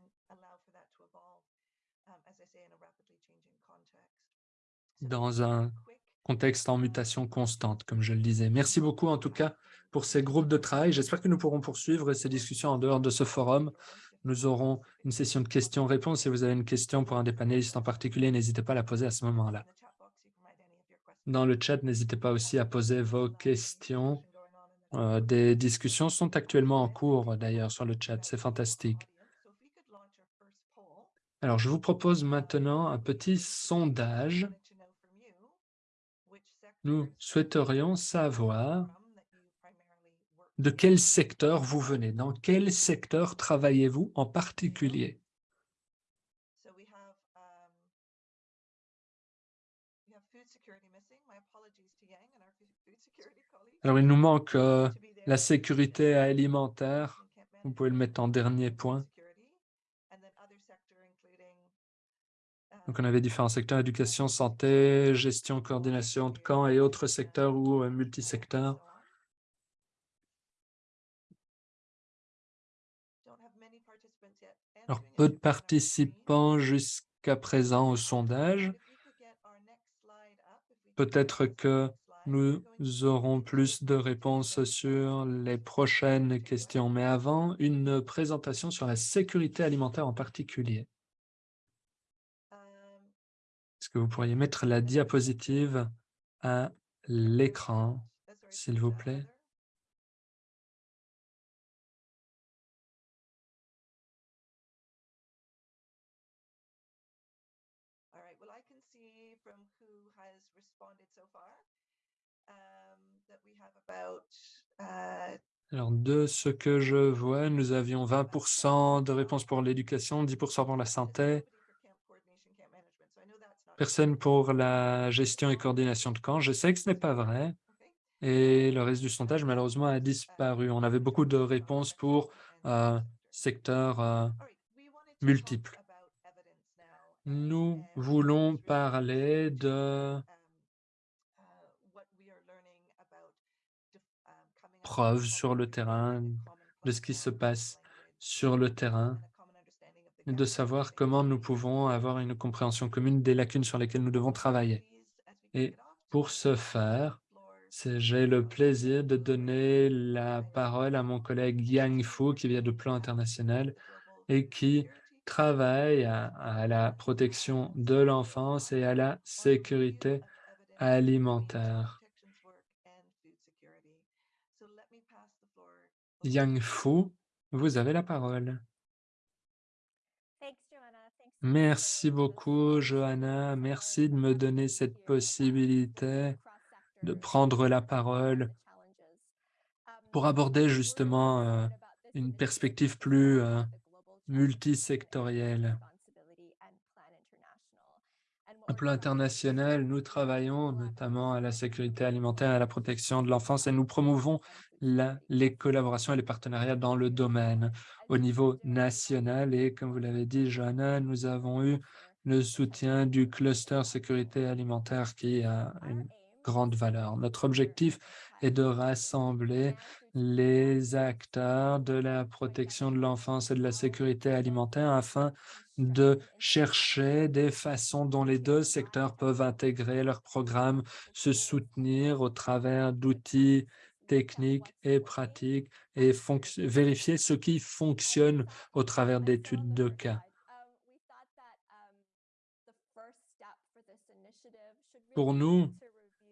Dans un contexte en mutation constante, comme je le disais. Merci beaucoup en tout cas pour ces groupes de travail. J'espère que nous pourrons poursuivre ces discussions en dehors de ce forum. Nous aurons une session de questions-réponses. Si vous avez une question pour un des panélistes en particulier, n'hésitez pas à la poser à ce moment-là. Dans le chat, n'hésitez pas aussi à poser vos questions. Euh, des discussions sont actuellement en cours d'ailleurs sur le chat. C'est fantastique. Alors, je vous propose maintenant un petit sondage. Nous souhaiterions savoir de quel secteur vous venez, dans quel secteur travaillez-vous en particulier? Alors, il nous manque euh, la sécurité alimentaire. Vous pouvez le mettre en dernier point. Donc, on avait différents secteurs, éducation, santé, gestion, coordination de camps et autres secteurs ou euh, multisecteurs. Alors, peu de participants jusqu'à présent au sondage. Peut-être que nous aurons plus de réponses sur les prochaines questions, mais avant, une présentation sur la sécurité alimentaire en particulier. Que vous pourriez mettre la diapositive à l'écran, s'il vous plaît? uh, Alors, de ce que je vois, nous avions 20% de réponses pour l'éducation, 10% pour la santé, personne pour la gestion et coordination de camps. Je sais que ce n'est pas vrai. Et le reste du sondage, malheureusement, a disparu. On avait beaucoup de réponses pour euh, secteurs euh, multiples. Nous voulons parler de preuves sur le terrain, de ce qui se passe sur le terrain, de savoir comment nous pouvons avoir une compréhension commune des lacunes sur lesquelles nous devons travailler. Et pour ce faire, j'ai le plaisir de donner la parole à mon collègue Yang Fu, qui vient de Plan International et qui travaille à, à la protection de l'enfance et à la sécurité alimentaire. Yang Fu, vous avez la parole. Merci beaucoup, Johanna. Merci de me donner cette possibilité de prendre la parole pour aborder justement euh, une perspective plus euh, multisectorielle. Un plan international, nous travaillons notamment à la sécurité alimentaire et à la protection de l'enfance et nous promouvons les collaborations et les partenariats dans le domaine au niveau national. Et comme vous l'avez dit, Johanna, nous avons eu le soutien du cluster sécurité alimentaire qui a une grande valeur. Notre objectif est de rassembler les acteurs de la protection de l'enfance et de la sécurité alimentaire afin de chercher des façons dont les deux secteurs peuvent intégrer leurs programmes, se soutenir au travers d'outils techniques et pratiques et vérifier ce qui fonctionne au travers d'études de cas. Pour nous,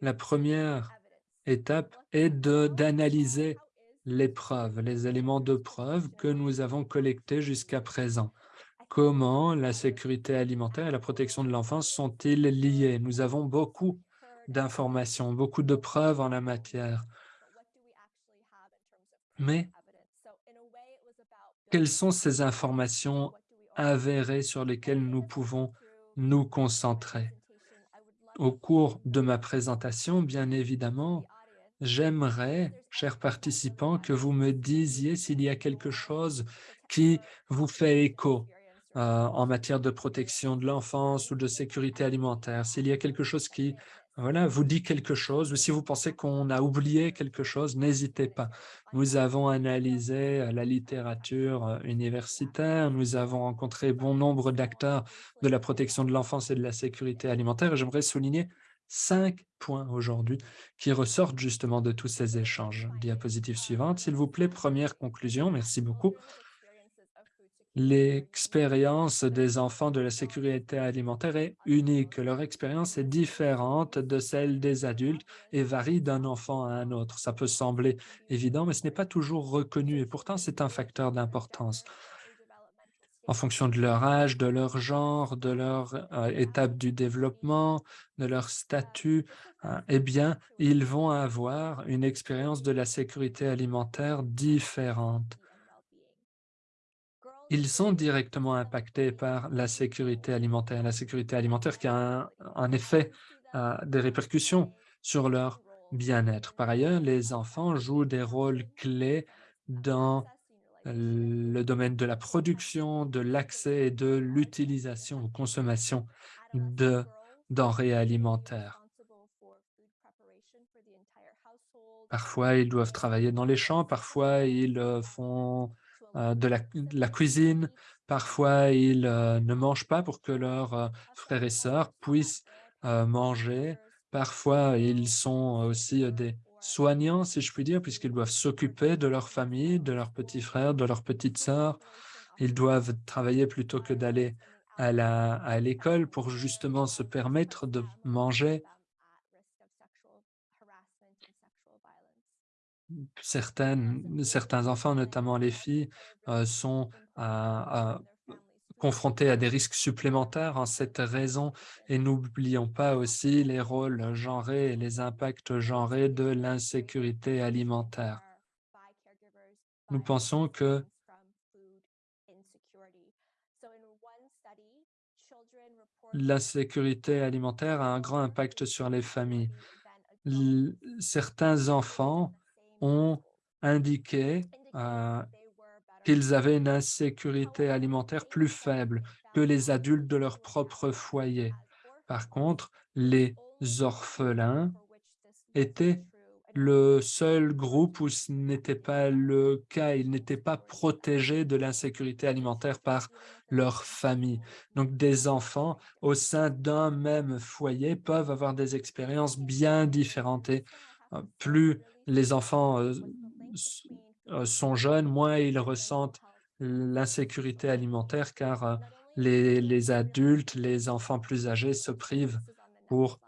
la première étape est d'analyser les preuves, les éléments de preuve que nous avons collectés jusqu'à présent. Comment la sécurité alimentaire et la protection de l'enfance sont-ils liés? Nous avons beaucoup d'informations, beaucoup de preuves en la matière. Mais quelles sont ces informations avérées sur lesquelles nous pouvons nous concentrer? Au cours de ma présentation, bien évidemment, j'aimerais, chers participants, que vous me disiez s'il y a quelque chose qui vous fait écho euh, en matière de protection de l'enfance ou de sécurité alimentaire, s'il y a quelque chose qui voilà, vous dit quelque chose, ou si vous pensez qu'on a oublié quelque chose, n'hésitez pas. Nous avons analysé euh, la littérature euh, universitaire, nous avons rencontré bon nombre d'acteurs de la protection de l'enfance et de la sécurité alimentaire, et j'aimerais souligner cinq points aujourd'hui qui ressortent justement de tous ces échanges. Diapositive suivante, s'il vous plaît, première conclusion, merci beaucoup. L'expérience des enfants de la sécurité alimentaire est unique. Leur expérience est différente de celle des adultes et varie d'un enfant à un autre. Ça peut sembler évident, mais ce n'est pas toujours reconnu et pourtant c'est un facteur d'importance. En fonction de leur âge, de leur genre, de leur euh, étape du développement, de leur statut, euh, eh bien, ils vont avoir une expérience de la sécurité alimentaire différente ils sont directement impactés par la sécurité alimentaire. La sécurité alimentaire qui a un, effet, euh, des répercussions sur leur bien-être. Par ailleurs, les enfants jouent des rôles clés dans le domaine de la production, de l'accès et de l'utilisation ou consommation de denrées alimentaires. Parfois, ils doivent travailler dans les champs, parfois ils font de, la, de, la, cuisine. Parfois, ils euh, ne mangent pas pour que leurs euh, frères et sœurs puissent euh, manger. Parfois, ils sont aussi des soignants, si je puis dire, puisqu'ils doivent s'occuper de leur famille, de leurs petits frères, de leurs petites sœurs. Ils doivent travailler plutôt que d'aller à l'école pour justement se permettre de manger. Certaines, certains enfants, notamment les filles, euh, sont confrontés à des risques supplémentaires en cette raison. Et n'oublions pas aussi les rôles genrés et les impacts genrés de l'insécurité alimentaire. Nous pensons que la sécurité alimentaire a un grand impact sur les familles. Certains enfants ont indiqué euh, qu'ils avaient une insécurité alimentaire plus faible que les adultes de leur propre foyer. Par contre, les orphelins étaient le seul groupe où ce n'était pas le cas. Ils n'étaient pas protégés de l'insécurité alimentaire par leur famille. Donc, des enfants au sein d'un même foyer peuvent avoir des expériences bien différentes. Et euh, plus les enfants euh, euh, sont jeunes, moins ils ressentent l'insécurité alimentaire car euh, les, adultes, les enfants plus âgés se privent pour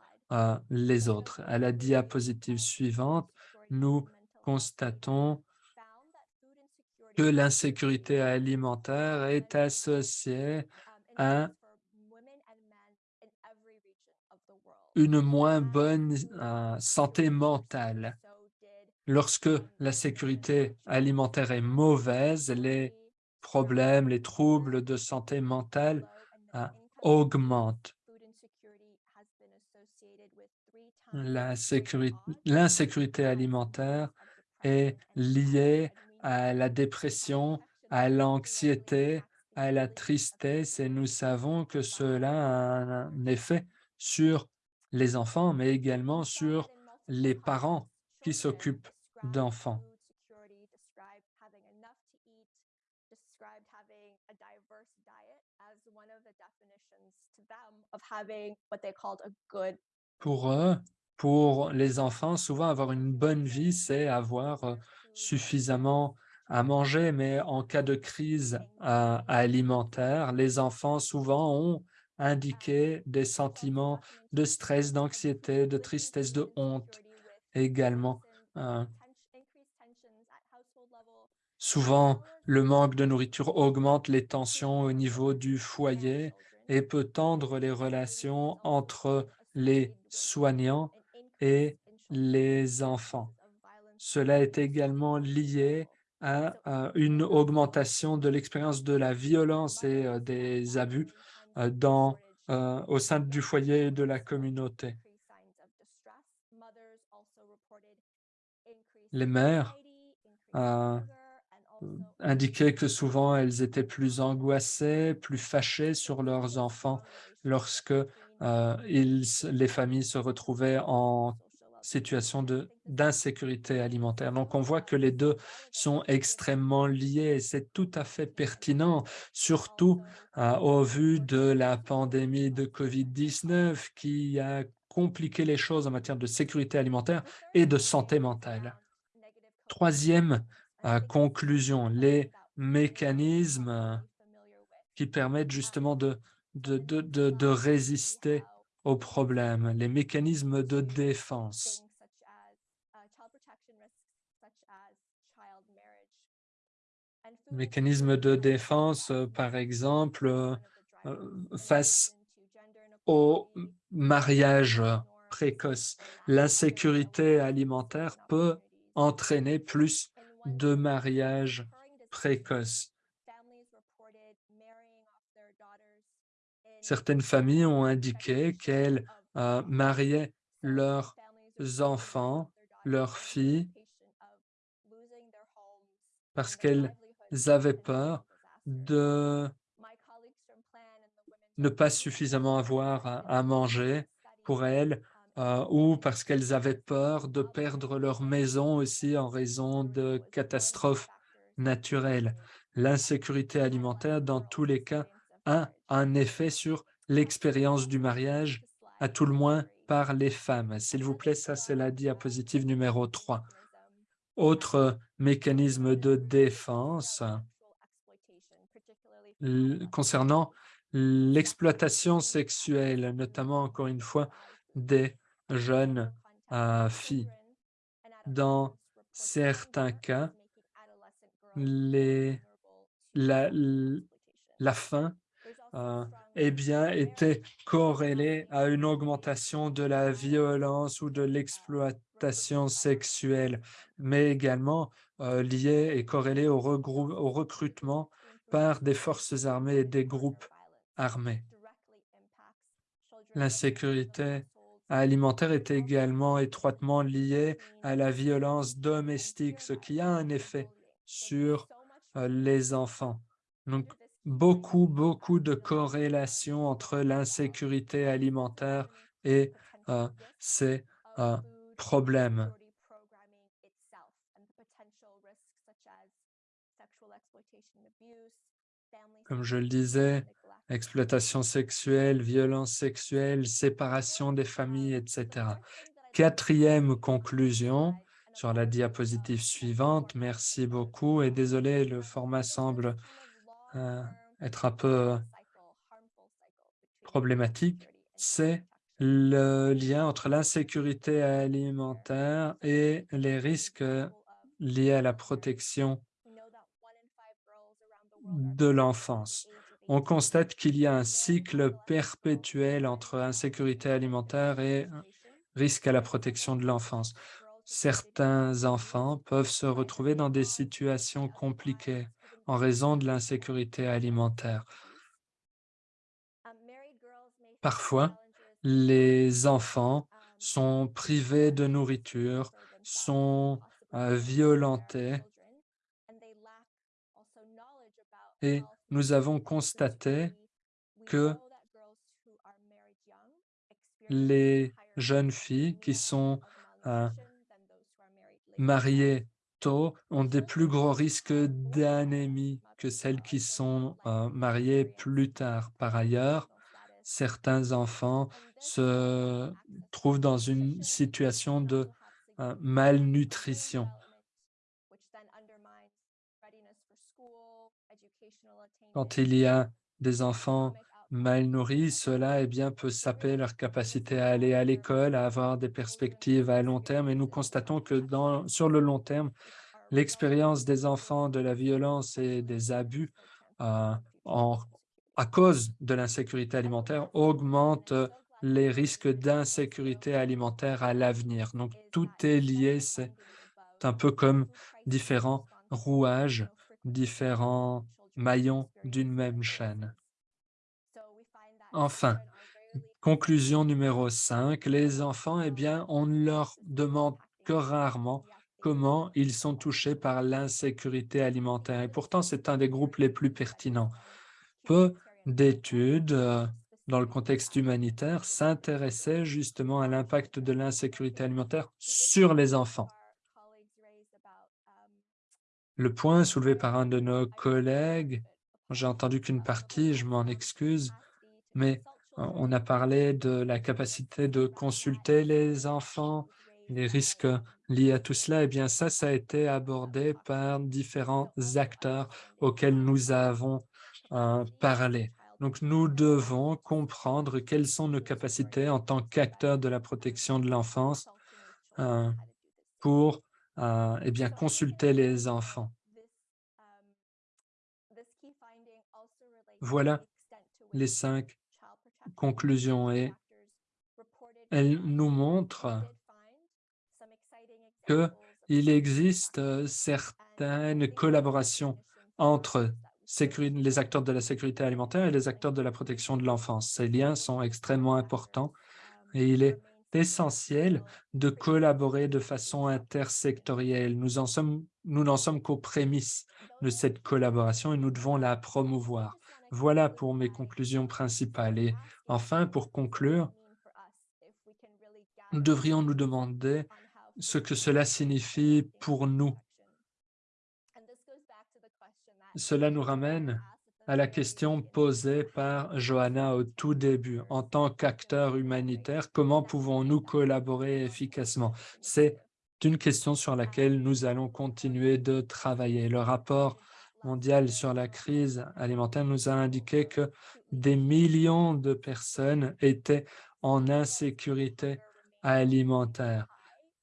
les autres. À la diapositive suivante, nous constatons que l'insécurité alimentaire est associée à une moins bonne santé mentale. Lorsque la sécurité alimentaire est mauvaise, les problèmes, les troubles de santé mentale euh, augmentent. L'insécurité alimentaire est liée à la dépression, à l'anxiété, à la tristesse et nous savons que cela a un effet sur les enfants, mais également sur les parents qui s'occupent d'enfants. Pour eux, pour les enfants, souvent avoir une bonne vie, c'est avoir euh, suffisamment à manger, mais en cas de crise euh, alimentaire, les enfants souvent ont indiqué des sentiments de stress, d'anxiété, de tristesse, de honte également. euh, Souvent, le manque de nourriture augmente les tensions au niveau du foyer et peut tendre les relations entre les soignants et les enfants. Cela est également lié à, une augmentation de l'expérience de la violence et euh, des abus euh, dans, euh, au sein du foyer et de la communauté. Les mères indiquaient que souvent elles étaient plus angoissées, plus fâchées sur leurs enfants lorsque euh, les familles se retrouvaient en situation d'insécurité alimentaire. Donc, on voit que les deux sont extrêmement liés et c'est tout à fait pertinent, surtout euh, au vu de la pandémie de COVID-19 qui a compliqué les choses en matière de sécurité alimentaire et de santé mentale. Troisième conclusion, les mécanismes euh, qui permettent justement de, de, de, de, résister aux problèmes, les mécanismes de défense. Mécanismes de défense, euh, par exemple, euh, face au mariage précoce. L'insécurité alimentaire peut entraîner plus de mariages précoces. Certaines familles ont indiqué qu'elles euh, mariaient leurs enfants, leurs filles, parce qu'elles avaient peur de ne pas suffisamment avoir à manger pour elles euh, ou parce qu'elles avaient peur de perdre leur maison aussi en raison de catastrophes naturelles. L'insécurité alimentaire, dans tous les cas, a un effet sur l'expérience du mariage, à tout le moins par les femmes. S'il vous plaît, ça c'est la diapositive numéro 3. Autre mécanisme de défense concernant l'exploitation sexuelle, notamment encore une fois des jeunes euh, filles. Dans certains cas, les, la, la faim euh, eh bien, était corrélée à une augmentation de la violence ou de l'exploitation sexuelle, mais également euh, liée et corrélée au, au recrutement par des forces armées et des groupes armés. L'insécurité alimentaire est également étroitement liée à la violence domestique, ce qui a un effet sur euh, les enfants. Donc, beaucoup, beaucoup de corrélations entre l'insécurité alimentaire et euh, ces euh, problèmes. Comme je le disais, exploitation sexuelle, violence sexuelle, séparation des familles, etc. Quatrième conclusion sur la diapositive suivante. Merci beaucoup et désolé, le format semble euh, être un peu problématique. C'est le lien entre l'insécurité alimentaire et les risques liés à la protection de l'enfance. On constate qu'il y a un cycle perpétuel entre insécurité alimentaire et risque à la protection de l'enfance. Certains enfants peuvent se retrouver dans des situations compliquées en raison de l'insécurité alimentaire. Parfois, les enfants sont privés de nourriture, sont euh, violentés et nous avons constaté que les jeunes filles qui sont euh, mariées tôt ont des plus gros risques d'anémie que celles qui sont euh, mariées plus tard. Par ailleurs, certains enfants se trouvent dans une situation de euh, malnutrition. Quand il y a des enfants mal nourris, cela eh bien, peut saper leur capacité à aller à l'école, à avoir des perspectives à long terme. Et nous constatons que sur le long terme, l'expérience des enfants de la violence et des abus euh, en, à cause de l'insécurité alimentaire augmente les risques d'insécurité alimentaire à l'avenir. Donc, tout est lié, c'est un peu comme différents rouages, différents maillons d'une même chaîne. Enfin, conclusion numéro 5, les enfants, eh bien, on ne leur demande que rarement comment ils sont touchés par l'insécurité alimentaire. Et pourtant, c'est un des groupes les plus pertinents. Peu d'études euh, dans le contexte humanitaire s'intéressaient justement à l'impact de l'insécurité alimentaire sur les enfants. Le point soulevé par un de nos collègues, j'ai entendu qu'une partie, je m'en excuse, mais on a parlé de la capacité de consulter les enfants, les risques liés à tout cela. Eh bien, ça, ça a été abordé par différents acteurs auxquels nous avons euh, parlé. Donc, nous devons comprendre quelles sont nos capacités en tant qu'acteurs de la protection de l'enfance euh, pour eh bien, consulter les enfants. Voilà les cinq conclusion et elle nous montre qu'il existe euh, certaines collaborations entre les acteurs de la sécurité alimentaire et les acteurs de la protection de l'enfance. Ces liens sont extrêmement importants et il est essentiel de collaborer de façon intersectorielle. Nous n'en sommes qu'aux prémices de cette collaboration et nous devons la promouvoir. Voilà pour mes conclusions principales. Et enfin, pour conclure, nous devrions nous demander ce que cela signifie pour nous. Cela nous ramène à la question posée par Johanna au tout début. En tant qu'acteur humanitaire, comment pouvons-nous collaborer efficacement? C'est une question sur laquelle nous allons continuer de travailler. Le rapport mondiale sur la crise alimentaire nous a indiqué que des millions de personnes étaient en insécurité alimentaire.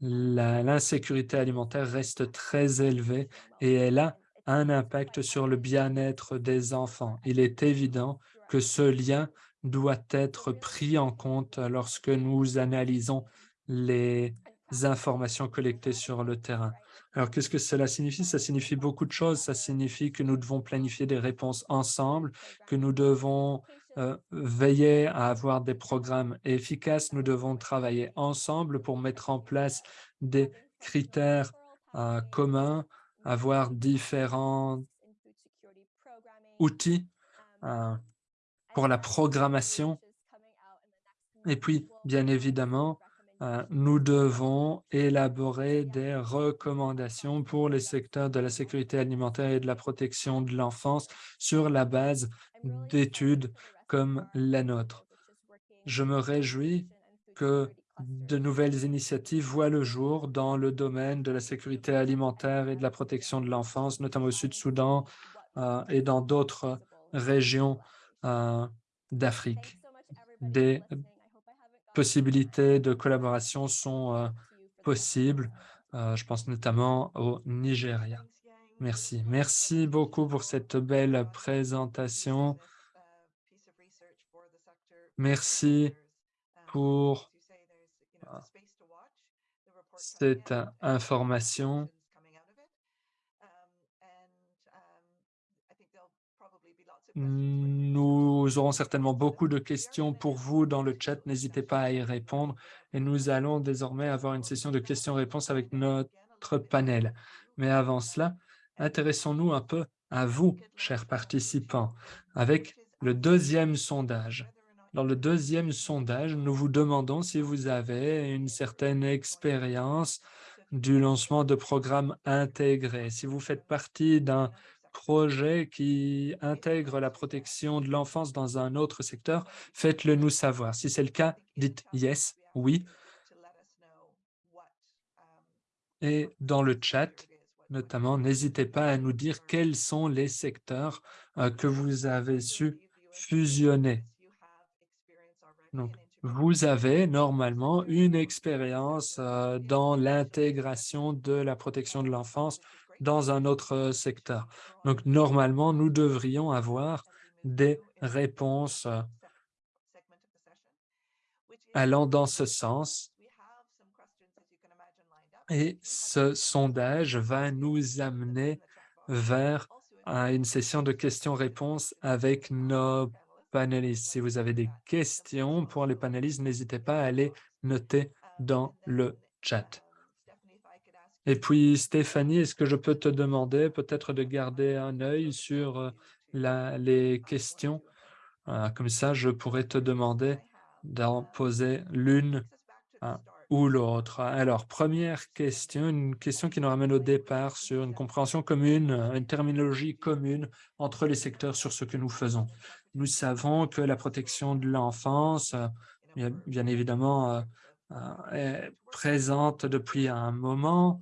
L'insécurité alimentaire reste très élevée et elle a un impact sur le bien-être des enfants. Il est évident que ce lien doit être pris en compte lorsque nous analysons les informations collectées sur le terrain. Alors, qu'est-ce que cela signifie? Ça signifie beaucoup de choses. Ça signifie que nous devons planifier des réponses ensemble, que nous devons euh, veiller à avoir des programmes efficaces. Nous devons travailler ensemble pour mettre en place des critères euh, communs, avoir différents outils euh, pour la programmation. Et puis, bien évidemment, euh, nous devons élaborer des recommandations pour les secteurs de la sécurité alimentaire et de la protection de l'enfance sur la base d'études comme la nôtre. Je me réjouis que de nouvelles initiatives voient le jour dans le domaine de la sécurité alimentaire et de la protection de l'enfance, notamment au Sud-Soudan euh, et dans d'autres régions euh, d'Afrique. Des possibilités de collaboration sont euh, possibles. Je pense notamment au Nigeria. Merci. Merci beaucoup pour cette belle présentation. Merci pour cette information. Nous aurons certainement beaucoup de questions pour vous dans le chat. N'hésitez pas à y répondre. Et nous allons désormais avoir une session de questions-réponses avec notre panel. Mais avant cela, intéressons-nous un peu à vous, chers participants, avec le deuxième sondage. Dans le deuxième sondage, nous vous demandons si vous avez une certaine expérience du lancement de programmes intégrés. Si vous faites partie d'un projet qui intègre la protection de l'enfance dans un autre secteur, faites-le nous savoir. Si c'est le cas, dites yes, oui. Et dans le chat, notamment, n'hésitez pas à nous dire quels sont les secteurs euh, que vous avez su fusionner. Donc, vous avez normalement une expérience euh, dans l'intégration de la protection de l'enfance dans un autre secteur. Donc, normalement, nous devrions avoir des réponses euh, allant dans ce sens. Et ce sondage va nous amener vers une session de questions-réponses avec nos Si vous avez des questions pour les panélistes, n'hésitez pas à les noter dans le chat. Et puis, Stéphanie, est-ce que je peux te demander peut-être de garder un œil sur euh, les questions? Euh, comme ça, je pourrais te demander d'en poser l'une ou l'autre. Alors, première question, une question qui nous ramène au départ sur une compréhension commune, une terminologie commune entre les secteurs sur ce que nous faisons. Nous savons que la protection de l'enfance, bien, bien, évidemment, est présente depuis un moment.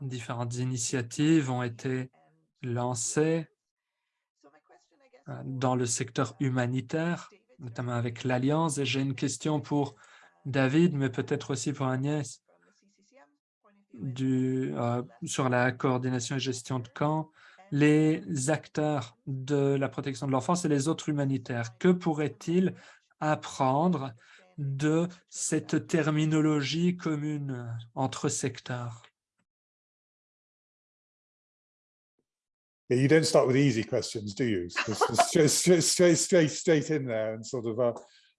Différentes initiatives ont été lancées dans le secteur humanitaire, notamment avec l'Alliance. Et j'ai une question pour David, mais peut-être aussi pour Agnès, euh, sur la coordination et gestion de camps, les acteurs de la protection de l'enfance et les autres humanitaires. Que pourraient-ils apprendre de cette terminologie commune entre secteurs? You don't start with easy questions, do you? straight, straight, straight, straight, straight in there and sort of, uh,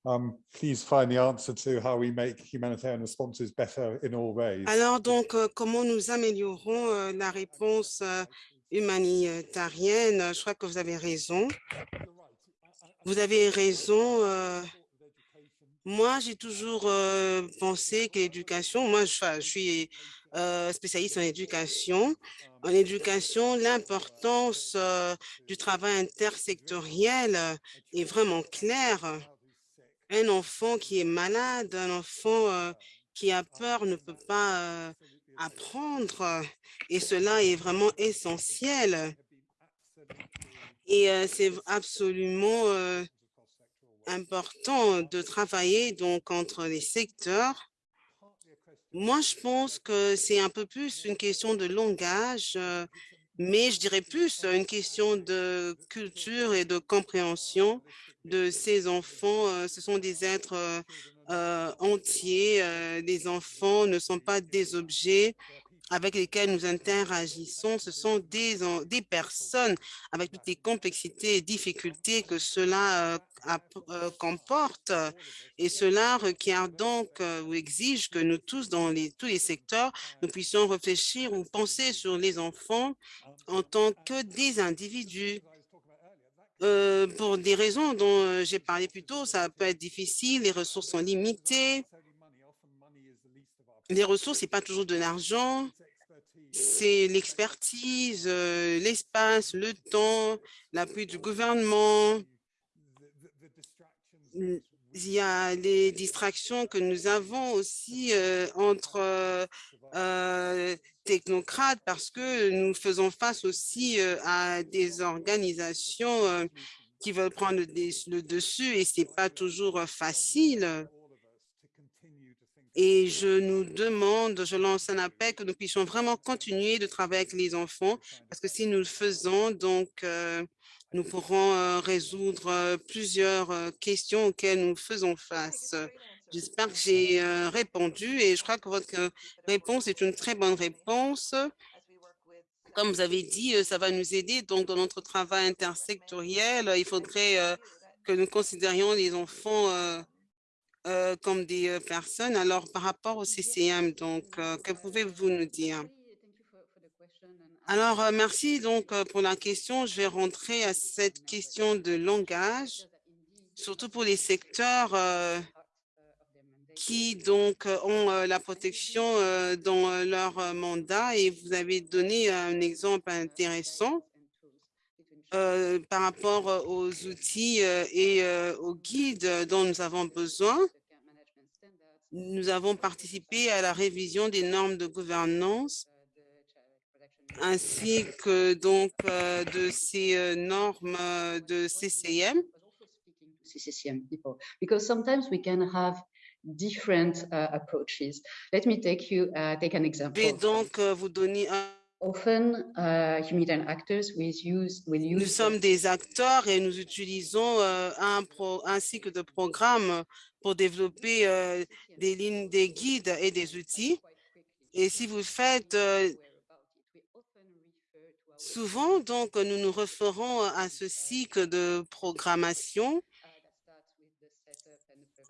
um, please find the answer to how we make humanitarian responses better in all ways. Alors donc, euh, comment nous améliorons euh, la réponse euh, humanitarienne? Je crois que vous avez raison. Vous avez raison. Euh, moi, j'ai toujours euh, pensé que l'éducation, moi, je, suis euh, spécialiste en éducation. En éducation, l'importance du travail intersectoriel est vraiment claire. Un enfant qui est malade, un enfant qui a peur ne peut pas apprendre et cela est vraiment essentiel. Et euh, c'est absolument euh, important de travailler donc entre les secteurs moi, je pense que c'est un peu plus une question de langage, euh, mais je dirais plus une question de culture et de compréhension de ces enfants. Ce sont des êtres euh, entiers. Les enfants ne sont pas des objets avec lesquels nous interagissons, ce sont des, des personnes avec toutes les complexités et difficultés que cela euh, euh, comporte. Et cela requiert donc euh, ou exige que nous tous, dans les, tous les secteurs, nous puissions réfléchir ou penser sur les enfants en tant que des individus. Euh, pour des raisons dont j'ai parlé plus tôt, ça peut être difficile, les ressources sont limitées, les ressources, ce n'est pas toujours de l'argent, c'est l'expertise, euh, l'espace, le temps, l'appui du gouvernement. Il y a les distractions que nous avons aussi euh, entre euh, technocrates parce que nous faisons face aussi à des organisations qui veulent prendre le dessus et ce n'est pas toujours facile. Et je nous demande, je lance un appel que nous puissions vraiment continuer de travailler avec les enfants, parce que si nous le faisons, donc euh, nous pourrons euh, résoudre euh, plusieurs questions auxquelles nous faisons face. J'espère que j'ai répondu et je crois que votre réponse est une très bonne réponse. Comme vous avez dit, ça va nous aider donc dans notre travail intersectoriel. Il faudrait que nous considérions les enfants euh, comme des euh, personnes. Alors, par rapport au CCM, donc, euh, que pouvez-vous nous dire? Alors, merci donc pour la question. Je vais rentrer à cette question de langage, surtout pour les secteurs qui donc euh, ont euh, la protection euh, dans leur mandat et vous avez donné un exemple intéressant par rapport aux outils et aux guides dont nous avons besoin. Nous avons participé à la révision des normes de gouvernance ainsi que donc de ces normes de CCM. People because sometimes we can have different uh, approaches. Let me take you uh, take an example. vais donc euh, vous donner un Often, uh, humanitarian actors will use will use. Nous sommes des acteurs et nous utilisons euh, un, pro- un cycle de programmes pour développer euh, des lignes, des guides et des outils. Et si vous faites euh, souvent, donc, nous nous référons à ce cycle de programmation.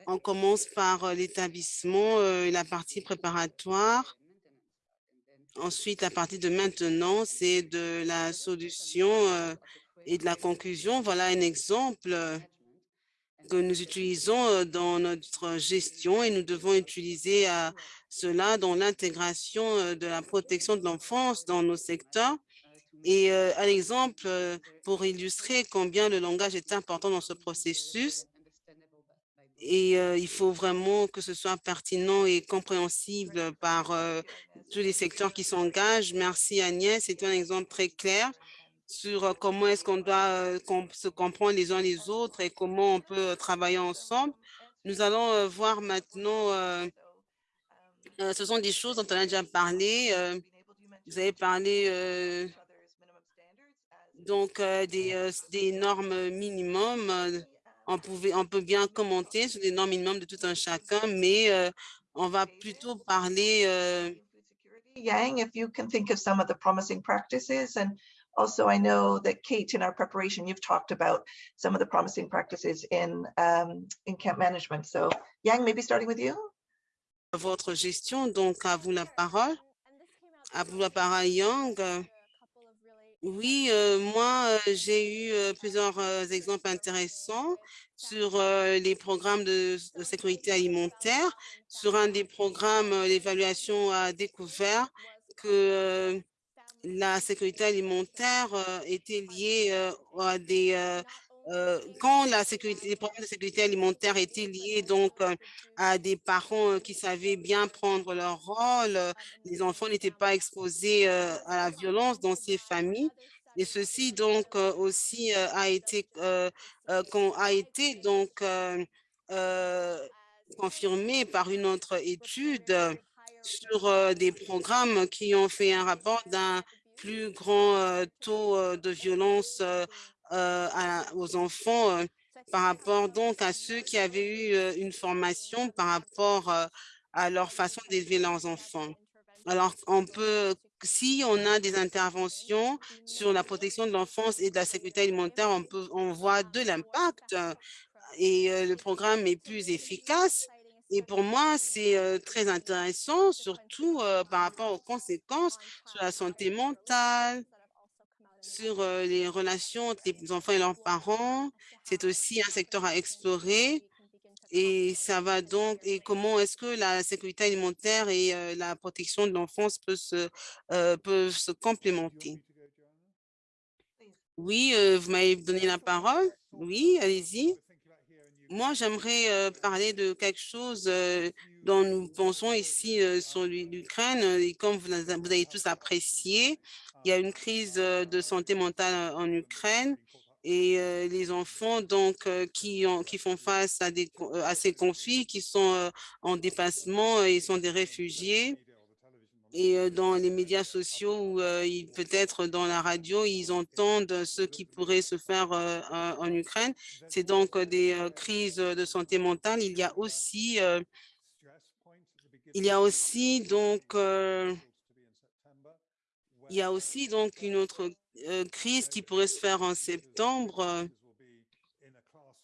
On commence par euh, l'établissement, euh, la partie préparatoire. Ensuite, la partie de maintenance et de la solution euh, et de la conclusion. Voilà un exemple que nous utilisons dans notre gestion et nous devons utiliser cela dans l'intégration de la protection de l'enfance dans nos secteurs. Et un exemple pour illustrer combien le langage est important dans ce processus. Et il faut vraiment que ce soit pertinent et compréhensible par tous les secteurs qui s'engagent. Merci Agnès, c'est un exemple très clair sur comment est-ce qu'on doit se comprendre les uns les autres et comment on peut travailler ensemble. Nous allons voir maintenant, euh, ce sont des choses dont on a déjà parlé. vous avez parlé donc des, des normes minimum. On, pouvait, on peut bien commenter sur les normes minimum de tout un chacun, mais euh, on va plutôt parler euh, Yang, if you can think of some of the promising practices and also I know that Kate, in our preparation, you've talked about some of the promising practices in um, in camp management. So Yang, maybe starting with you? votre gestion. Donc, à vous la parole. À vous la parole, Yang. Oui, euh, moi, euh, j'ai eu euh, plusieurs exemples intéressants sur les programmes de, de sécurité alimentaire. Sur un des programmes, l'évaluation a découvert que la sécurité alimentaire était liée à des euh, quand la sécurité, les problèmes de sécurité alimentaire étaient liés donc euh, à des parents euh, qui savaient bien prendre leur rôle, les enfants n'étaient pas exposés à la violence dans ces familles. Et ceci donc aussi a été a été donc confirmé par une autre étude sur des programmes qui ont fait un rapport d'un plus grand taux de violence euh, aux enfants euh, par rapport donc à ceux qui avaient eu euh, une formation par rapport à leur façon d'élever leurs enfants. Alors, on peut, si on a des interventions sur la protection de l'enfance et de la sécurité alimentaire, on peut, on voit de l'impact et le programme est plus efficace. Et pour moi, c'est très intéressant, surtout par rapport aux conséquences sur la santé mentale, sur euh, les relations entre les enfants et leurs parents. C'est aussi un secteur à explorer. Et ça va donc, et comment est-ce que la sécurité alimentaire et euh, la protection de l'enfance peuvent se, euh, peuvent se complémenter? Oui, vous m'avez donné la parole. Oui, allez-y. Moi, j'aimerais parler de quelque chose dont nous pensons ici euh, sur l'U- l'Ukraine. euh, Et comme vous, avez tous apprécié, il y a une crise euh, de santé mentale en Ukraine et les enfants donc qui, ont, qui font face à, ces conflits, qui sont en déplacement et sont des réfugiés. Et dans les médias sociaux ou peut-être dans la radio, ils entendent ce qui pourrait se faire en Ukraine. C'est donc des crises de santé mentale. Il y a aussi, il y a aussi donc, euh, il y a aussi donc une autre euh, crise qui pourrait se faire en septembre.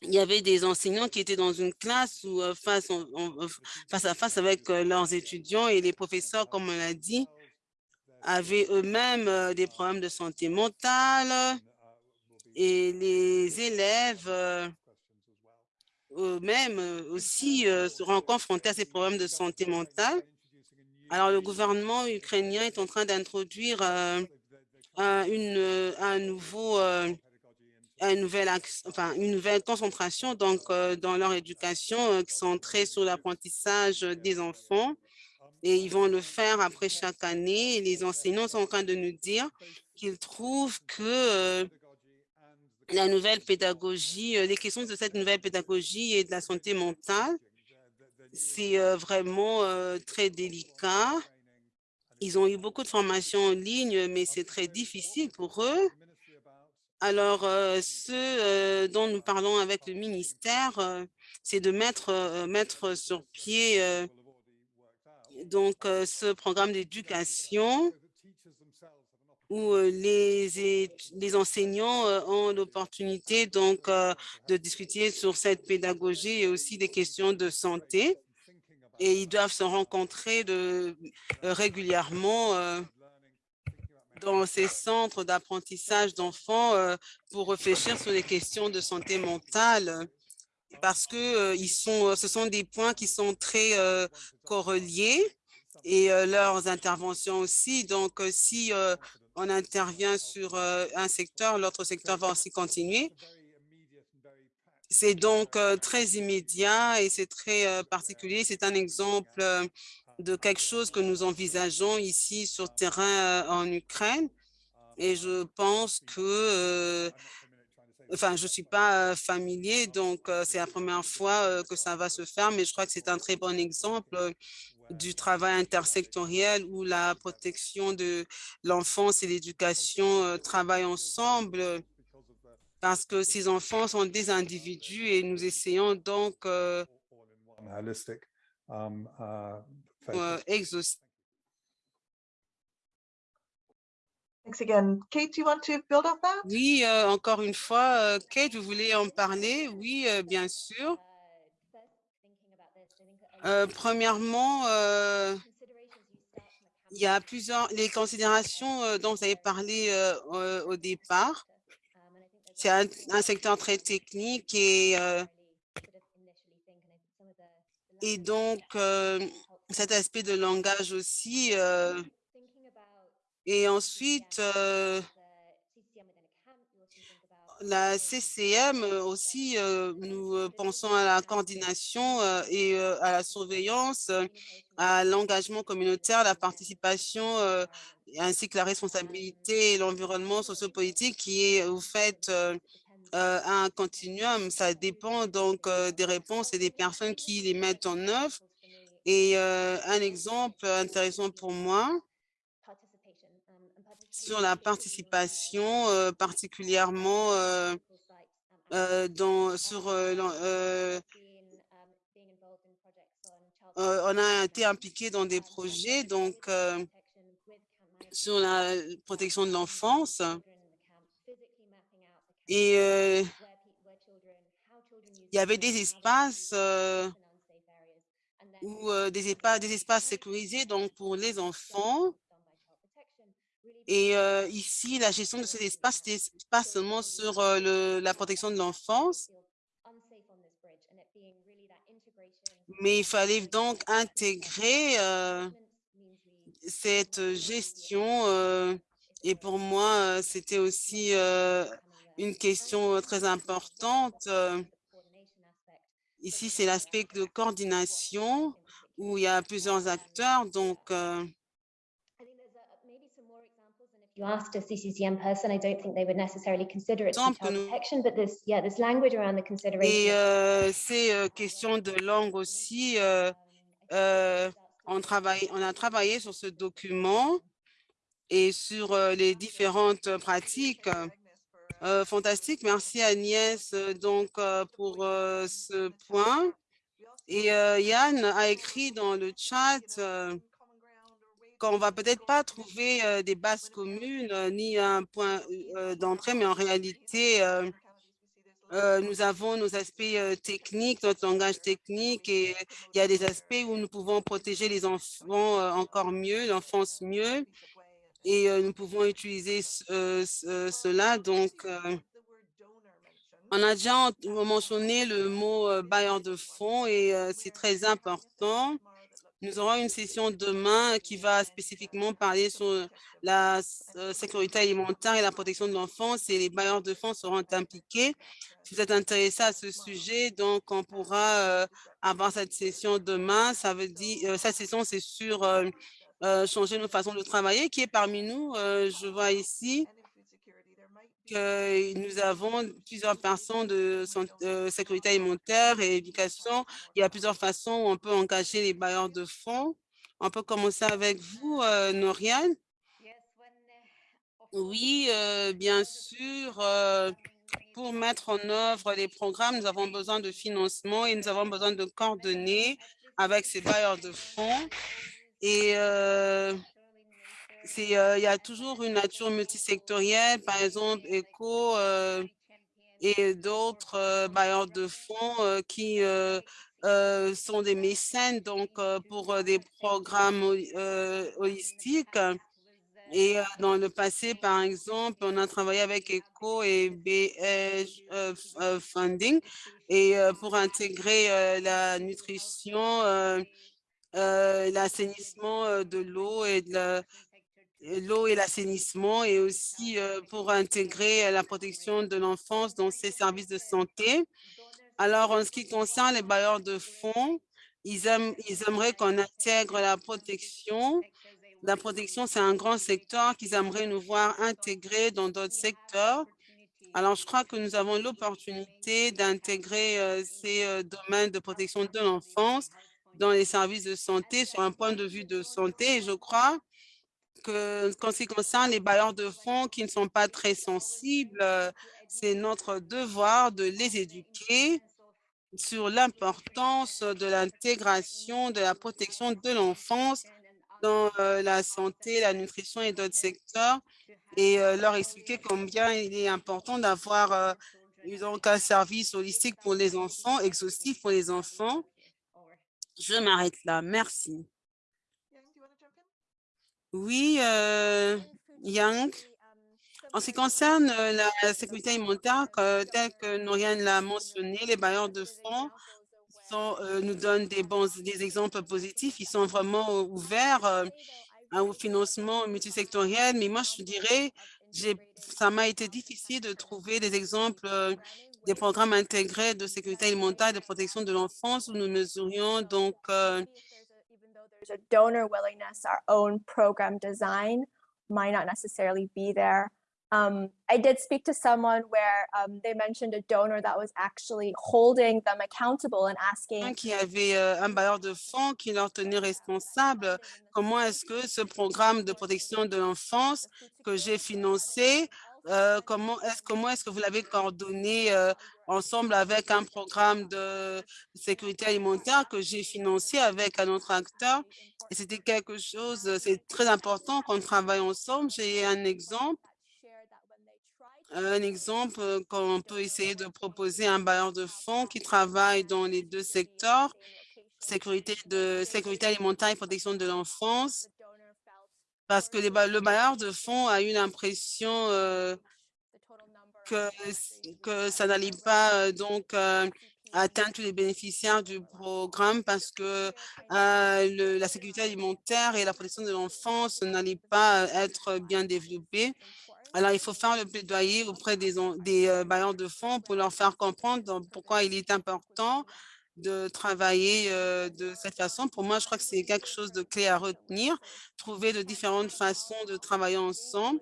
Il y avait des enseignants qui étaient dans une classe ou euh, face, euh, face à face avec leurs étudiants et les professeurs, comme on l'a dit, avaient eux-mêmes des problèmes de santé mentale et les élèves eux-mêmes euh, aussi euh, seront confrontés à ces problèmes de santé mentale. Alors, le gouvernement ukrainien est en train d'introduire euh, un, nouveau, un nouvel enfin, une nouvelle concentration donc, dans leur éducation centrée sur l'apprentissage des enfants. Et ils vont le faire après chaque année. Les enseignants sont en train de nous dire qu'ils trouvent que la nouvelle pédagogie, euh, les questions de cette nouvelle pédagogie et de la santé mentale, c'est euh, vraiment euh, très délicat. Ils ont eu beaucoup de formations en ligne, mais c'est très difficile pour eux. Alors, ce dont nous parlons avec le ministère, c'est de mettre, mettre sur pied donc ce programme d'éducation où euh, les, les enseignants euh, ont l'opportunité donc euh, de discuter sur cette pédagogie et aussi des questions de santé. Et ils doivent se rencontrer de, régulièrement dans ces centres d'apprentissage d'enfants pour réfléchir sur les questions de santé mentale parce que ils sont, ce sont des points qui sont très correliés et leurs interventions aussi. Donc, si on intervient sur euh, un secteur, l'autre secteur va aussi continuer. C'est donc euh, très immédiat et c'est très euh, particulier. C'est un exemple de quelque chose que nous envisageons ici sur terrain en Ukraine. Et je pense que, enfin, je suis pas familier, donc c'est la première fois que ça va se faire, mais je crois que c'est un très bon exemple du travail intersectoriel où la protection de l'enfance et l'éducation euh, travaillent ensemble parce que ces enfants sont des individus et nous essayons donc euh, um, uh, euh, focus. exaucer Thanks again. Kate, do you want to build on that? Oui, euh, encore une fois, Kate, vous voulez en parler? Oui, euh, bien sûr. Uh, first, thinking about this, I think a lot Euh, premièrement, euh, il y a plusieurs, les considérations euh, dont vous avez parlé au départ. C'est un, un secteur très technique et, et donc cet aspect de langage aussi. et ensuite, la CCM euh, aussi, euh, nous euh, pensons à la coordination et à la surveillance, à l'engagement communautaire, la participation ainsi que la responsabilité et l'environnement sociopolitique qui est au fait un continuum. Ça dépend donc des réponses et des personnes qui les mettent en œuvre. Et un exemple intéressant pour moi, sur la participation, euh, particulièrement euh, euh, dans, sur, euh, euh, on a été impliqué dans des projets donc sur la protection de l'enfance. Et il y avait des espaces ou des, des espaces sécurisés donc pour les enfants et euh, ici, la gestion de ces espaces, n'était pas seulement sur euh, la protection de l'enfance, mais il fallait donc intégrer euh, cette gestion. et pour moi, c'était aussi une question très importante. Ici, c'est l'aspect de coordination où il y a plusieurs acteurs. Donc, euh, you asked a CCCM person, I don't think they would necessarily consider it child protection, but there's, yeah, there's language around the consideration. Et euh, ces euh, questions de langue aussi, euh, euh, on, travaille, on a travaillé sur ce document et sur euh, les différentes pratiques. Euh, fantastique, merci Agnès euh, donc euh, pour ce point. Et Yann a écrit dans le chat qu'on va peut-être pas trouver euh, des bases communes euh, ni un point euh, d'entrée, mais en réalité, nous avons nos aspects techniques, notre langage technique et il y a des aspects où nous pouvons protéger les enfants encore mieux, l'enfance mieux et nous pouvons utiliser ce- ce- cela. Donc, On a déjà ent- mentionné le mot bailleur de fonds et c'est très important. Nous aurons une session demain qui va spécifiquement parler sur la euh, sécurité alimentaire et la protection de l'enfance et les bailleurs de fonds seront impliqués. Si vous êtes intéressé à ce sujet, donc on pourra euh, avoir cette session demain. Ça veut dire, euh, cette session, c'est sur changer nos façons de travailler. Qui est parmi nous? Je vois ici nous avons plusieurs personnes de euh, sécurité alimentaire et éducation. Il y a plusieurs façons où on peut engager les bailleurs de fonds. On peut commencer avec vous, euh, Noriane. Oui, euh, bien sûr. euh, pour mettre en œuvre les programmes, nous avons besoin de financement et nous avons besoin de coordonner avec ces bailleurs de fonds. Et euh, il y a toujours une nature multisectorielle, par exemple, ECO euh, et d'autres euh, bailleurs de fonds qui sont des mécènes donc pour des programmes holi- holistiques. Et dans le passé, par exemple, on a travaillé avec ECO et BH euh, Funding et pour intégrer la nutrition, l'assainissement de l'eau et de la- l'eau et l'assainissement et aussi euh, pour intégrer euh, la protection de l'enfance dans ces services de santé. Alors, en ce qui concerne les bailleurs de fonds, ils, aiment, ils aimeraient qu'on intègre la protection. La protection, c'est un grand secteur qu'ils aimeraient nous voir intégrer dans d'autres secteurs. Alors, je crois que nous avons l'opportunité d'intégrer euh, ces domaines de protection de l'enfance dans les services de santé sur un point de vue de santé. Et je crois que, ce qui concerne les bailleurs de fonds qui ne sont pas très sensibles, euh, c'est notre devoir de les éduquer sur l'importance de l'intégration de la protection de l'enfance dans euh, la santé, la nutrition et d'autres secteurs et euh, leur expliquer combien il est important d'avoir donc un service holistique pour les enfants, exhaustif pour les enfants. Je m'arrête là. Merci. Oui, euh, Yang. En ce qui concerne euh, la sécurité alimentaire, que- tel que Noriane l'a mentionné, les bailleurs de fonds euh, nous donnent des bons des exemples positifs. Ils sont vraiment euh, ouverts euh, au financement multisectoriel. Mais moi, je dirais, ça m'a été difficile de trouver des exemples euh, des programmes intégrés de sécurité alimentaire et de protection de l'enfance où nous mesurions donc euh, there's a donor willingness, our own program design might not necessarily be there. Um, I did speak to someone where um, they mentioned a donor that was actually holding them accountable and asking qui avait euh, un bailleur de fonds qui leur tenait responsable. Comment est-ce que ce programme de protection de l'enfance que j'ai financé, euh, comment est-ce que vous l'avez coordonné euh, ensemble avec un programme de sécurité alimentaire que j'ai financé avec un autre acteur? C'était quelque chose, euh, c'est très important qu'on travaille ensemble. J'ai un exemple un exemple qu'on peut essayer de proposer à un bailleur de fonds qui travaille dans les deux secteurs, sécurité, de, sécurité alimentaire et protection de l'enfance, parce que le bailleur de fonds a eu l'impression euh, que, ça n'allait pas euh, donc euh, atteindre tous les bénéficiaires du programme parce que la sécurité alimentaire et la protection de l'enfance n'allaient pas être bien développées. Alors, il faut faire le plaidoyer auprès des, des bailleurs de fonds pour leur faire comprendre pourquoi il est important de travailler euh, de cette façon. Pour moi, je crois que c'est quelque chose de clé à retenir, trouver de différentes façons de travailler ensemble.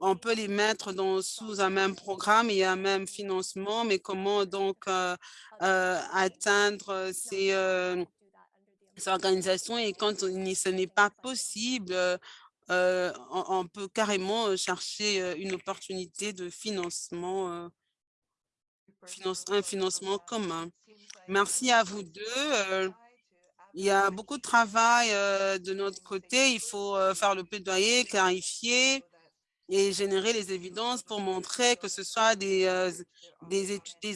On peut les mettre dans, sous un même programme et un même financement, mais comment donc euh, euh, atteindre ces, organisations? Et quand ce n'est pas possible, on, peut carrément chercher une opportunité de financement, finance- un financement commun. Merci à vous deux. euh, Il y a beaucoup de travail euh, de notre côté. Il faut euh, faire le plaidoyer, clarifier et générer les évidences pour montrer que ce soit des,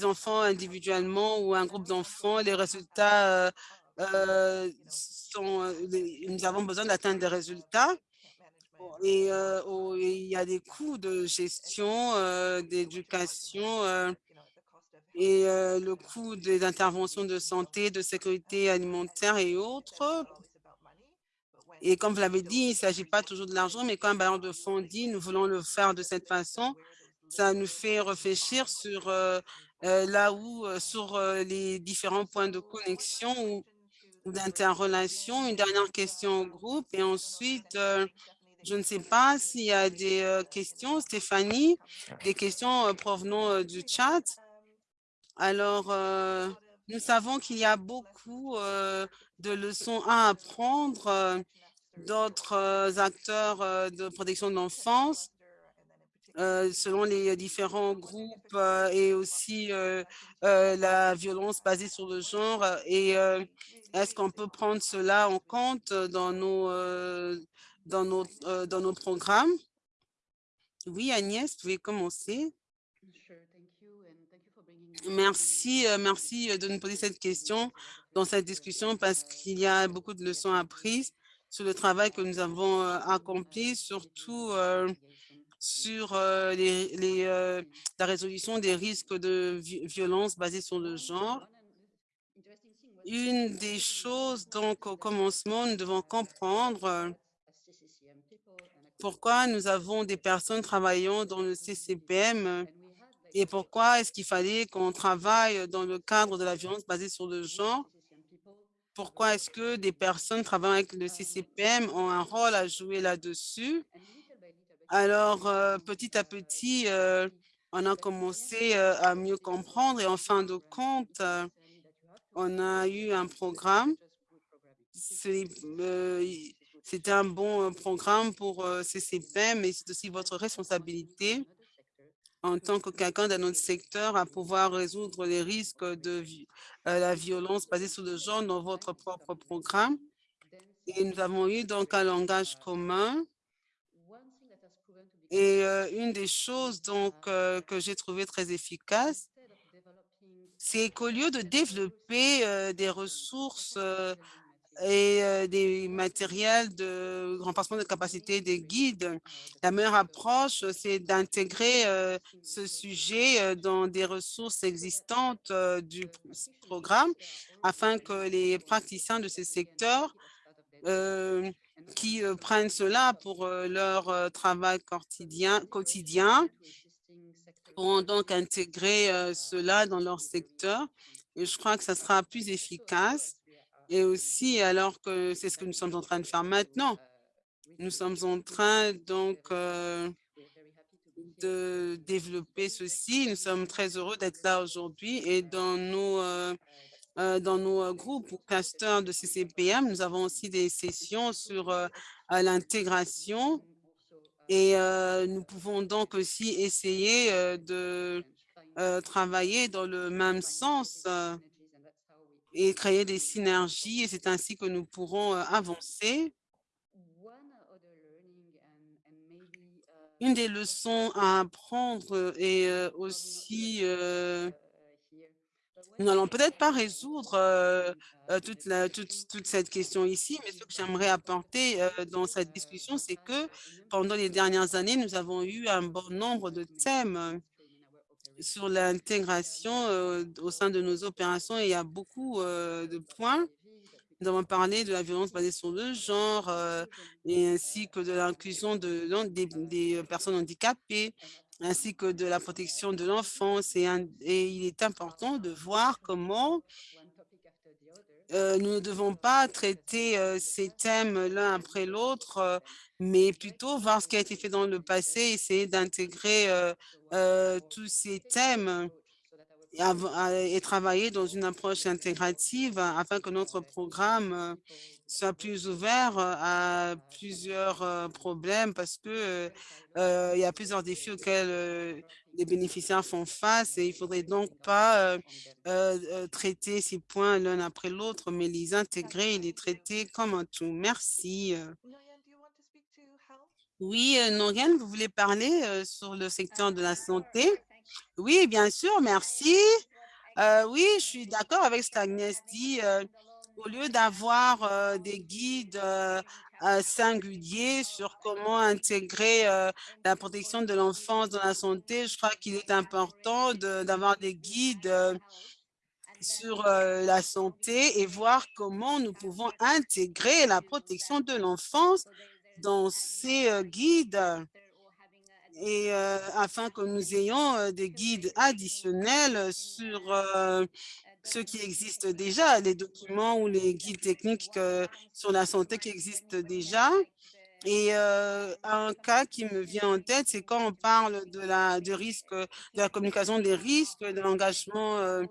enfants individuellement ou un groupe d'enfants, les résultats sont, nous avons besoin d'atteindre des résultats. Et il y a des coûts de gestion, d'éducation. Et euh, le coût des interventions de santé, de sécurité alimentaire et autres. Et comme vous l'avez dit, il ne s'agit pas toujours de l'argent, mais quand un bailleur de fonds dit nous voulons le faire de cette façon, ça nous fait réfléchir sur euh, euh, là où, sur les différents points de connexion ou, d'interrelation. Une dernière question au groupe et ensuite, je ne sais pas s'il y a des questions, Stéphanie, des questions provenant du chat. Alors, euh, nous savons qu'il y a beaucoup euh, de leçons à apprendre euh, d'autres acteurs de protection de l'enfance selon les différents groupes et aussi la violence basée sur le genre. Et est-ce qu'on peut prendre cela en compte dans nos, dans nos, dans nos programmes? Oui, Agnès, vous pouvez commencer? Merci, euh, merci euh, de nous poser cette question dans cette discussion parce qu'il y a beaucoup de leçons apprises sur le travail que nous avons euh, accompli, surtout sur les, la résolution des risques de vi- violence basée sur le genre. Une des choses, donc, au commencement, nous devons comprendre pourquoi nous avons des personnes travaillant dans le CCPM et pourquoi est-ce qu'il fallait qu'on travaille dans le cadre de la violence basée sur le genre? Pourquoi est-ce que des personnes travaillant avec le CCPM ont un rôle à jouer là-dessus? Alors, euh, petit à petit, euh, on a commencé euh, à mieux comprendre et en fin de compte, on a eu un programme. C'était un bon programme pour CCPM et c'est aussi votre responsabilité en tant que quelqu'un dans notre secteur à pouvoir résoudre les risques de euh, la violence basée sur le genre dans votre propre programme. Et nous avons eu donc un langage commun. Et euh, une des choses donc euh, que j'ai trouvé très efficace, c'est qu'au lieu de développer des ressources et euh, des matériels de renforcement de capacité des guides, la meilleure approche, c'est d'intégrer euh, ce sujet euh, dans des ressources existantes du pr- programme afin que les praticiens de ces secteurs qui prennent cela pour leur travail quotidien, quotidien pourront donc intégrer cela dans leur secteur. Et je crois que ça sera plus efficace. Et aussi, alors que c'est ce que nous sommes en train de faire maintenant, nous sommes en train donc euh, de développer ceci. Nous sommes très heureux d'être là aujourd'hui et dans nos euh, euh, dans nos groupes ou clusters de CCPM, nous avons aussi des sessions sur l'intégration et nous pouvons donc aussi essayer de travailler dans le même sens et créer des synergies et c'est ainsi que nous pourrons euh, avancer. Une des leçons à apprendre est euh, aussi euh, nous n'allons peut-être pas résoudre euh, euh, toute, la- toute, toute cette question ici, mais ce que j'aimerais apporter euh, dans cette discussion, c'est que pendant les dernières années, nous avons eu un bon nombre de thèmes sur l'intégration au sein de nos opérations il y a beaucoup de points. Nous avons parlé de la violence basée sur le genre ainsi que de l'inclusion de, des, personnes handicapées ainsi que de la protection de l'enfance et il est important de voir comment euh, nous ne devons pas traiter euh, ces thèmes l'un après l'autre, euh, mais plutôt voir ce qui a été fait dans le passé, essayer d'intégrer tous ces thèmes et, et travailler dans une approche intégrative afin que notre programme soit plus ouvert euh, à plusieurs euh, problèmes parce que euh, il y a plusieurs défis auxquels les bénéficiaires font face et il faudrait donc pas traiter ces points l'un après l'autre, mais les intégrer et les traiter comme un tout. Merci. Oui, Noriane, vous voulez parler sur le secteur de la santé? Oui, bien sûr, merci. Oui, je suis d'accord avec ce qu'Agnès dit. Au lieu d'avoir euh, des guides euh, euh, singuliers sur comment intégrer la protection de l'enfance dans la santé, je crois qu'il est important d'avoir des guides sur la santé et voir comment nous pouvons intégrer la protection de l'enfance dans ces guides et afin que nous ayons des guides additionnels sur euh, ce qui existe déjà, les documents ou les guides techniques sur la santé qui existent déjà. Et euh, un cas qui me vient en tête, c'est quand on parle de la, du risque, de la communication des risques, de l'engagement euh,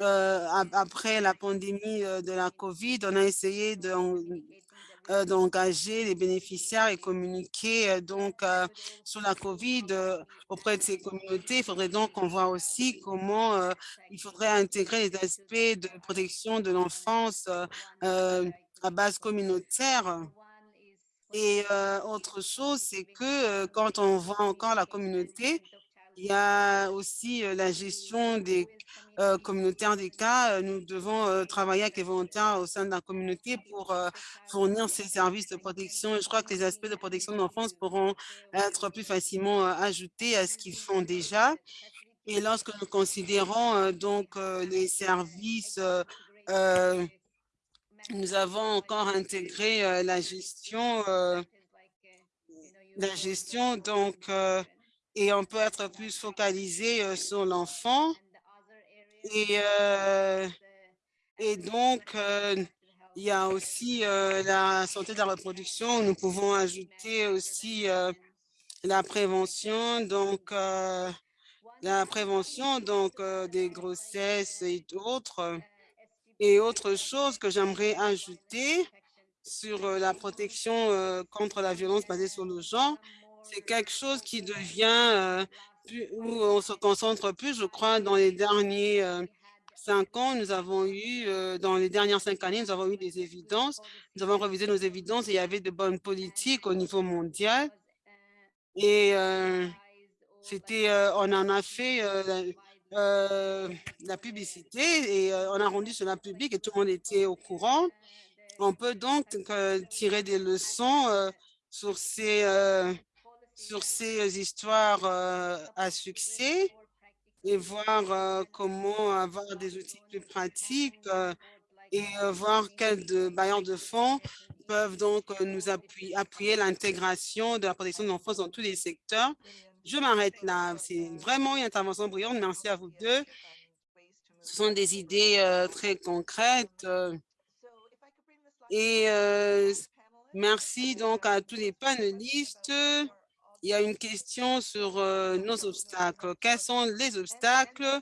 euh, ap- après la pandémie de la COVID, on a essayé de, d'engager les bénéficiaires et communiquer euh, donc euh, sur la COVID euh, auprès de ces communautés. Il faudrait donc qu'on voit aussi comment euh, il faudrait intégrer les aspects de protection de l'enfance euh, euh, à base communautaire. Et euh, autre chose, c'est que euh, quand on voit encore la communauté, il y a aussi euh, la gestion des euh, communautaires des cas. Euh, Nous devons travailler avec les volontaires au sein de la communauté pour fournir ces services de protection. Je crois que les aspects de protection de l'enfance pourront être plus facilement ajoutés à ce qu'ils font déjà. Et lorsque nous considérons donc les services, nous avons encore intégré la gestion, la gestion donc, et on peut être plus focalisé euh, sur l'enfant. Et, euh, donc, euh, il y a aussi la santé de la reproduction. Nous pouvons ajouter aussi la prévention, donc la prévention donc des grossesses et autres. Et autre chose que j'aimerais ajouter sur la protection contre la violence basée sur le genre, c'est quelque chose qui devient, euh, plus, où on se concentre plus, je crois, dans les derniers euh, cinq ans, nous avons eu, euh, dans les dernières cinq années, nous avons eu des évidences, nous avons revisé nos évidences et il y avait de bonnes politiques au niveau mondial. Et c'était, on en a fait la- publicité et on a rendu cela public et tout le monde était au courant. On peut donc tirer des leçons sur ces, sur ces histoires euh, à succès et voir euh, comment avoir des outils plus pratiques euh, et voir quels bailleurs de fonds peuvent donc nous appuyer, l'intégration de la protection de l'enfance dans tous les secteurs. Je m'arrête là. C'est vraiment une intervention brillante. Merci à vous deux. Ce sont des idées très concrètes. et merci donc à tous les panélistes. Il y a une question sur euh, nos obstacles. Quels sont les obstacles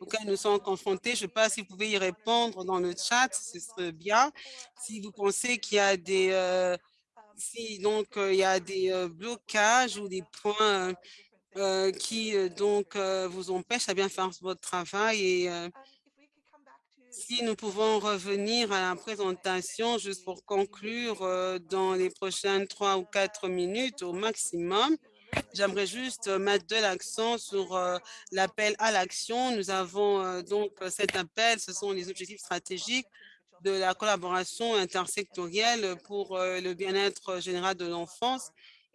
auxquels nous sommes confrontés? Je ne sais pas si vous pouvez y répondre dans le chat, ce serait bien. Si vous pensez qu'il y a des, euh, donc euh, il y a des blocages ou des points qui donc vous empêchent à bien faire votre travail et si nous pouvons revenir à la présentation juste pour conclure euh, dans les prochaines trois ou quatre minutes au maximum. J'aimerais juste euh, mettre de l'accent sur euh, l'appel à l'action. Nous avons donc cet appel, ce sont les objectifs stratégiques de la collaboration intersectorielle pour le bien-être général de l'enfance.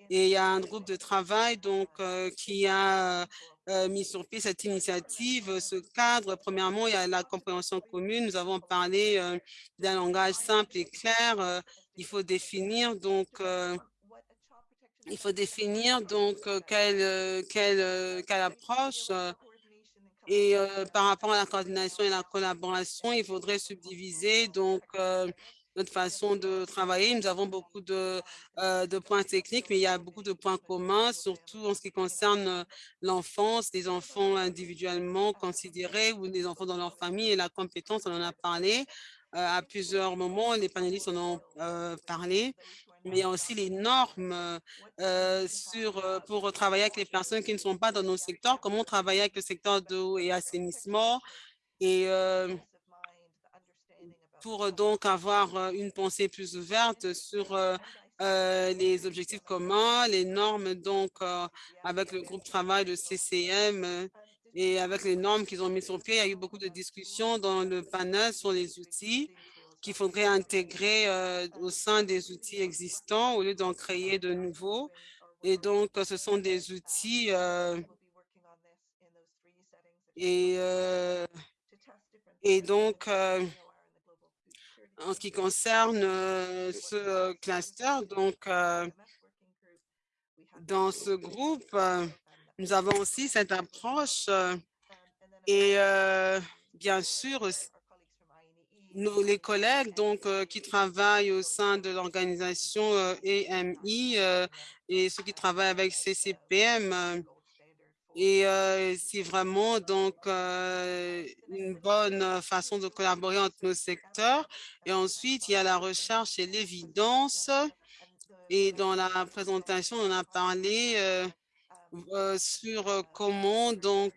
Et il y a un groupe de travail donc qui a euh, mis sur pied cette initiative, ce cadre. Premièrement, il y a la compréhension commune. Nous avons parlé euh, d'un langage simple et clair. Euh, il faut définir donc euh, il faut définir donc euh, quelle, euh, quelle, euh, quelle approche euh, et euh, par rapport à la coordination et la collaboration, il faudrait subdiviser donc euh, notre façon de travailler. Nous avons beaucoup de, euh, de points techniques, mais il y a beaucoup de points communs, surtout en ce qui concerne euh, l'enfance, les enfants individuellement considérés ou les enfants dans leur famille et la compétence, on en a parlé euh, à plusieurs moments, les panélistes en ont parlé mais il y a aussi les normes sur, pour travailler avec les personnes qui ne sont pas dans nos secteurs, comment travailler avec le secteur d'eau et assainissement et pour donc avoir euh, une pensée plus ouverte sur euh, euh, les objectifs communs, les normes donc euh, avec le groupe travail de CCM euh, et avec les normes qu'ils ont mis sur pied. Il y a eu beaucoup de discussions dans le panel sur les outils qu'il faudrait intégrer euh, au sein des outils existants au lieu d'en créer de nouveaux. Et donc, ce sont des outils euh, et, euh, et donc, euh, en ce qui concerne euh, ce cluster, donc, euh, dans ce groupe, euh, nous avons aussi cette approche euh, et euh, bien sûr, les collègues donc, euh, qui travaillent au sein de l'organisation euh, EMI euh, et ceux qui travaillent avec CCPM. Et c'est vraiment donc une bonne façon de collaborer entre nos secteurs. Et ensuite, il y a la recherche et l'évidence. Et dans la présentation, on a parlé sur comment donc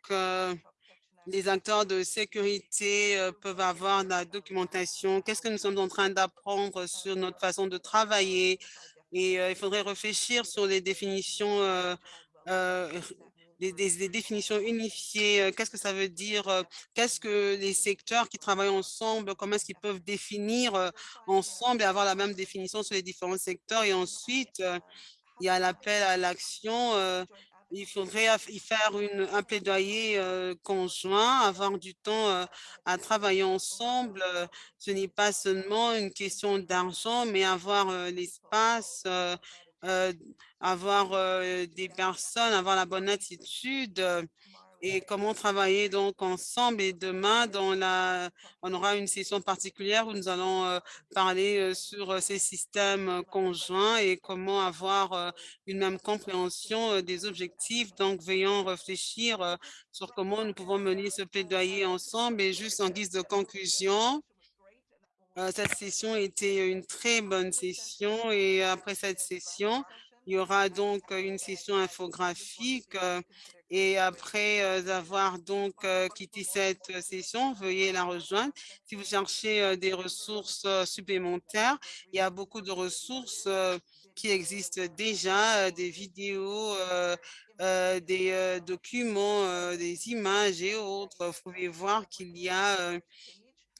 les acteurs de sécurité peuvent avoir la documentation. Qu'est-ce que nous sommes en train d'apprendre sur notre façon de travailler? Et il faudrait réfléchir sur les définitions, euh, des, définitions unifiées. euh, Qu'est-ce que ça veut dire? euh, Qu'est-ce que les secteurs qui travaillent ensemble, comment est-ce qu'ils peuvent définir euh, ensemble et avoir la même définition sur les différents secteurs? Et ensuite, il y a l'appel à l'action. il faudrait y faire un plaidoyer conjoint, avoir du temps à travailler ensemble. Ce n'est pas seulement une question d'argent, mais avoir l'espace, euh, avoir euh, des personnes, avoir la bonne attitude euh, et comment travailler donc ensemble. Et demain, on aura une session particulière où nous allons parler sur ces systèmes conjoints et comment avoir une même compréhension des objectifs. Donc, veillons réfléchir sur comment nous pouvons mener ce plaidoyer ensemble. Et juste en guise de conclusion, cette session était une très bonne session et après cette session, il y aura donc euh, une session infographique euh, et après euh, avoir donc euh, quitté cette euh, session, veuillez la rejoindre. Si vous cherchez euh, des ressources euh, supplémentaires, il y a beaucoup de ressources euh, qui existent déjà, euh, des vidéos, euh, euh, des euh, documents, euh, des images et autres. Vous pouvez voir qu'il y a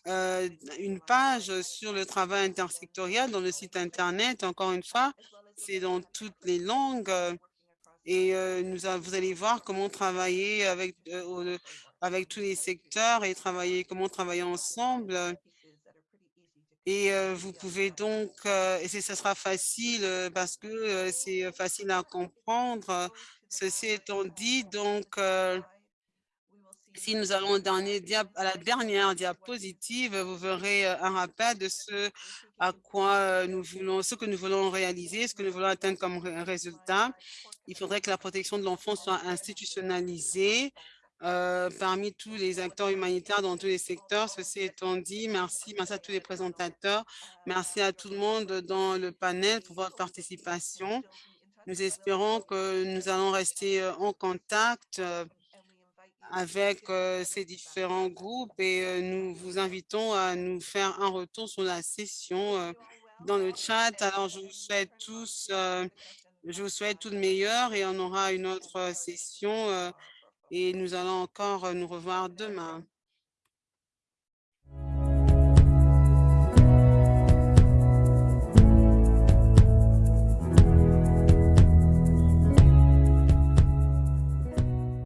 euh, une page sur le travail intersectoriel dans le site Internet. Encore une fois, c'est dans toutes les langues. euh, Et euh, vous allez voir comment travailler avec, avec tous les secteurs et travailler, comment travailler ensemble. Et vous pouvez donc, et ce sera facile parce que c'est facile à comprendre. Ceci étant dit, donc, si nous allons à la dernière diapositive, vous verrez euh, un rappel de ce à quoi euh, nous voulons, ce que nous voulons réaliser, ce que nous voulons atteindre comme ré- résultat. Il faudrait que la protection de l'enfant soit institutionnalisée euh, parmi tous les acteurs humanitaires dans tous les secteurs. Ceci étant dit, merci, à tous les présentateurs, merci à tout le monde dans le panel pour votre participation. Nous espérons que nous allons rester en contact avec euh, ces différents groupes et euh, nous vous invitons à nous faire un retour sur la session euh, dans le chat. Alors, je vous souhaite tous, je vous souhaite tout le meilleur et on aura une autre session et nous allons encore nous revoir demain.